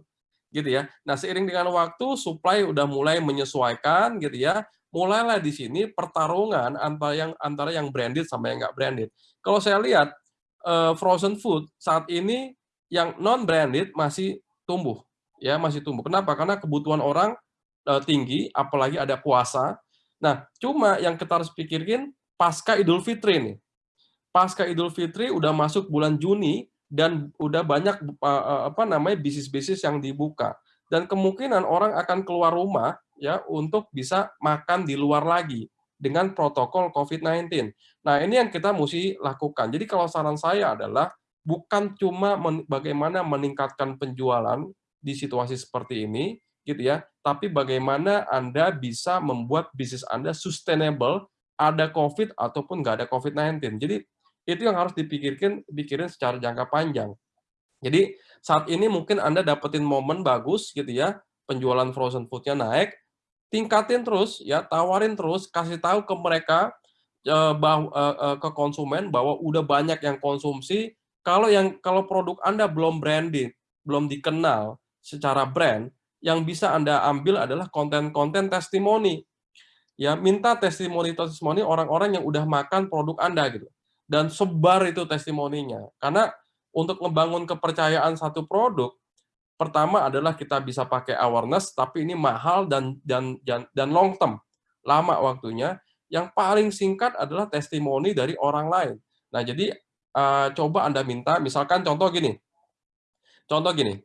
gitu ya. Nah seiring dengan waktu supply udah mulai menyesuaikan gitu ya. Mulailah di sini pertarungan antara yang antara yang branded sama yang nggak branded. Kalau saya lihat uh, frozen food saat ini yang non branded masih tumbuh ya masih tumbuh. Kenapa? Karena kebutuhan orang uh, tinggi, apalagi ada puasa. Nah, cuma yang kita harus pikirin pasca Idul Fitri nih. Pasca Idul Fitri udah masuk bulan Juni dan udah banyak uh, apa namanya bisnis-bisnis yang dibuka. Dan kemungkinan orang akan keluar rumah ya untuk bisa makan di luar lagi dengan protokol COVID-19. Nah, ini yang kita mesti lakukan. Jadi kalau saran saya adalah bukan cuma men bagaimana meningkatkan penjualan di situasi seperti ini, gitu ya, tapi bagaimana Anda bisa membuat bisnis Anda sustainable, ada COVID ataupun nggak ada COVID-19. Jadi itu yang harus dipikirkan pikirin secara jangka panjang. Jadi saat ini mungkin Anda dapetin momen bagus gitu ya, penjualan frozen food-nya naik, tingkatin terus ya tawarin terus kasih tahu ke mereka uh, bahwa uh, ke konsumen bahwa udah banyak yang konsumsi kalau yang kalau produk anda belum branded belum dikenal secara brand yang bisa anda ambil adalah konten-konten testimoni. Ya minta testimoni testimoni orang-orang yang udah makan produk anda gitu. Dan sebar itu testimoninya. Karena untuk membangun kepercayaan satu produk Pertama adalah kita bisa pakai awareness, tapi ini mahal dan dan dan, dan long term, lama waktunya. Yang paling singkat adalah testimoni dari orang lain. Nah, jadi uh, coba Anda minta, misalkan contoh gini, contoh gini,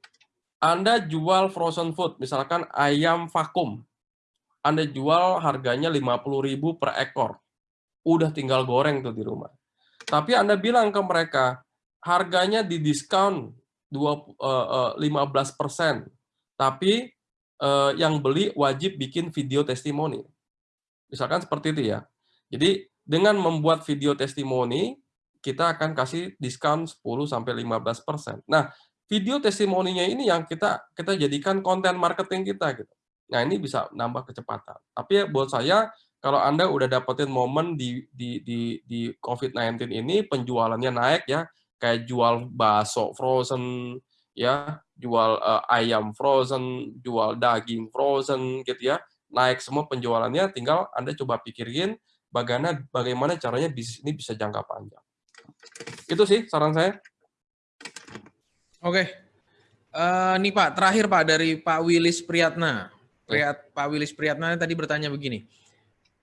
Anda jual frozen food, misalkan ayam vakum, Anda jual harganya 50.000 per ekor, udah tinggal goreng tuh di rumah. Tapi Anda bilang ke mereka, harganya di diskon 15%. Eh, eh, Tapi uh, yang beli wajib bikin video testimoni. Misalkan seperti itu ya. Jadi dengan membuat video testimoni, kita akan kasih diskon 10 sampai 15%. Nah, video testimoninya ini yang kita kita jadikan konten marketing kita gitu. Nah, ini bisa nambah kecepatan. Tapi ya, buat saya kalau Anda udah dapetin momen di di di di COVID-19 ini penjualannya naik ya, kayak jual bakso frozen, ya, jual uh, ayam frozen, jual daging frozen, gitu ya, naik semua penjualannya. Tinggal Anda coba pikirin bagaimana bagaimana caranya bisnis ini bisa jangka panjang. Itu sih saran saya. Oke, uh, nih Pak, terakhir Pak dari Pak Willis Priyatna. Priyat, Pak Willis Priyatna tadi bertanya begini,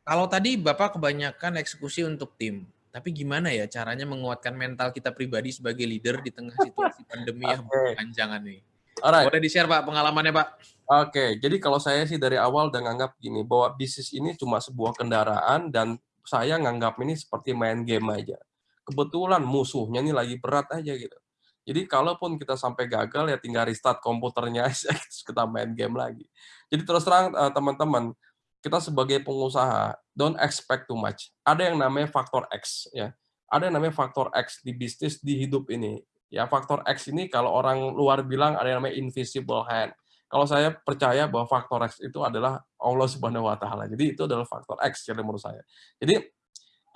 kalau tadi Bapak kebanyakan eksekusi untuk tim, tapi gimana ya caranya menguatkan mental kita pribadi sebagai leader di tengah situasi pandemi yang berkepanjangan nih? Alright. Boleh di-share Pak pengalamannya Pak? Oke, okay. jadi kalau saya sih dari awal udah nganggap gini, bahwa bisnis ini cuma sebuah kendaraan dan saya nganggap ini seperti main game aja. Kebetulan musuhnya ini lagi berat aja gitu. Jadi kalaupun kita sampai gagal ya tinggal restart komputernya [laughs] aja, kita main game lagi. Jadi terus terang eh, teman-teman, kita sebagai pengusaha don't expect too much. Ada yang namanya faktor X ya. Ada yang namanya faktor X di bisnis di hidup ini. Ya, faktor X ini kalau orang luar bilang ada yang namanya invisible hand. Kalau saya percaya bahwa faktor X itu adalah Allah Subhanahu wa taala. Jadi itu adalah faktor X jadi menurut saya. Jadi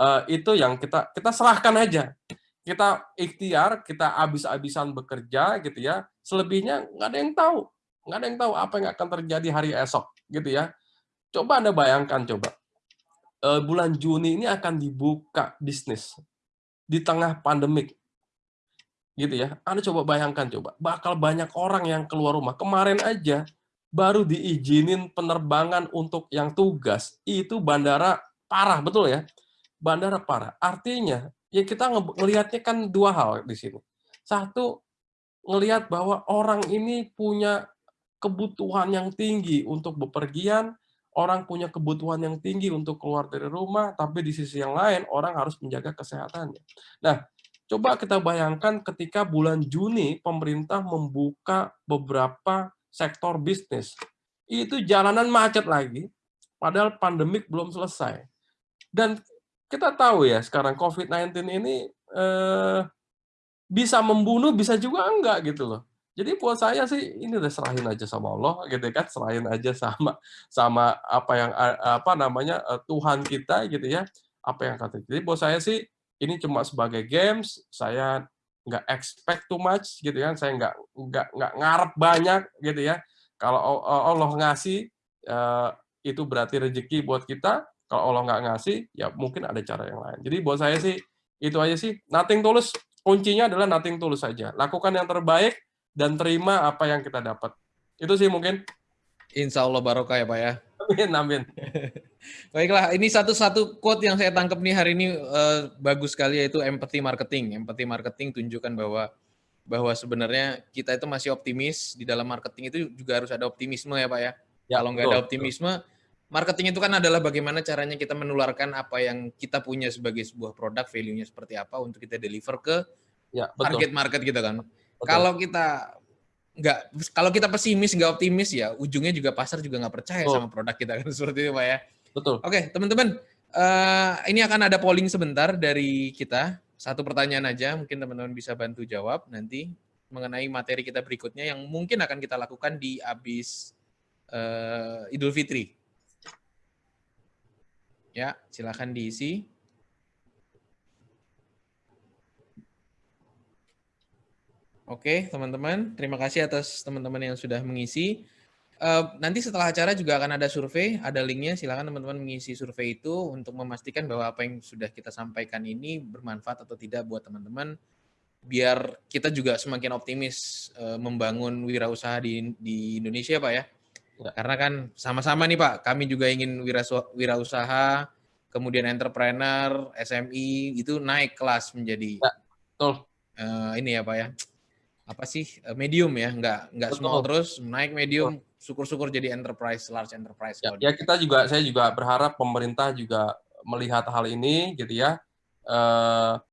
uh, itu yang kita kita serahkan aja. Kita ikhtiar, kita habis-habisan bekerja gitu ya. Selebihnya nggak ada yang tahu. Nggak ada yang tahu apa yang akan terjadi hari esok gitu ya Coba Anda bayangkan coba. Uh, bulan Juni ini akan dibuka bisnis. di tengah pandemik. Gitu ya. Anda coba bayangkan coba, bakal banyak orang yang keluar rumah. Kemarin aja baru diizinin penerbangan untuk yang tugas, itu bandara parah, betul ya? Bandara parah. Artinya, ya kita ngelihatnya kan dua hal di sini. Satu, ngelihat bahwa orang ini punya kebutuhan yang tinggi untuk bepergian, orang punya kebutuhan yang tinggi untuk keluar dari rumah, tapi di sisi yang lain orang harus menjaga kesehatannya. Nah, coba kita bayangkan ketika bulan Juni pemerintah membuka beberapa sektor bisnis. Itu jalanan macet lagi, padahal pandemik belum selesai. Dan kita tahu ya sekarang COVID-19 ini eh, bisa membunuh, bisa juga enggak gitu loh. Jadi buat saya sih ini udah serahin aja sama Allah gitu kan, serahin aja sama sama apa yang apa namanya eh, Tuhan kita gitu ya, apa yang kata. Jadi buat saya sih ini cuma sebagai games, saya nggak expect too much gitu kan saya nggak nggak nggak ngarep banyak gitu ya kalau Allah ngasih eh, itu berarti rezeki buat kita kalau Allah nggak ngasih ya mungkin ada cara yang lain jadi buat saya sih itu aja sih nothing tulus kuncinya adalah nothing tulus saja lakukan yang terbaik dan terima apa yang kita dapat itu sih mungkin Insya Allah barokah ya Pak ya. Amin, amin. [laughs] Baiklah, ini satu-satu quote yang saya tangkap nih hari ini uh, bagus sekali yaitu empathy marketing. Empathy marketing tunjukkan bahwa bahwa sebenarnya kita itu masih optimis di dalam marketing itu juga harus ada optimisme ya Pak ya. ya Kalau nggak ada optimisme, marketing itu kan adalah bagaimana caranya kita menularkan apa yang kita punya sebagai sebuah produk, value-nya seperti apa untuk kita deliver ke ya, betul. target market kita kan. Betul. Kalau kita nggak kalau kita pesimis nggak optimis ya ujungnya juga pasar juga nggak percaya oh. sama produk kita kan [laughs] seperti itu pak ya betul oke teman-teman uh, ini akan ada polling sebentar dari kita satu pertanyaan aja mungkin teman-teman bisa bantu jawab nanti mengenai materi kita berikutnya yang mungkin akan kita lakukan di abis uh, Idul Fitri ya silakan diisi Oke, teman-teman, terima kasih atas teman-teman yang sudah mengisi. Uh, nanti setelah acara juga akan ada survei, ada linknya. Silakan teman-teman mengisi survei itu untuk memastikan bahwa apa yang sudah kita sampaikan ini bermanfaat atau tidak buat teman-teman. Biar kita juga semakin optimis uh, membangun wirausaha di, di Indonesia, Pak ya. Karena kan sama-sama nih Pak, kami juga ingin wirausaha, kemudian entrepreneur, SMI itu naik kelas menjadi. Ya, betul. Uh, ini ya Pak ya. Apa sih? Eh, medium ya. Nggak nggak small terus naik medium syukur-syukur jadi enterprise large enterprise ya, ya kita juga saya juga berharap pemerintah juga melihat hal ini gitu ya. Uh,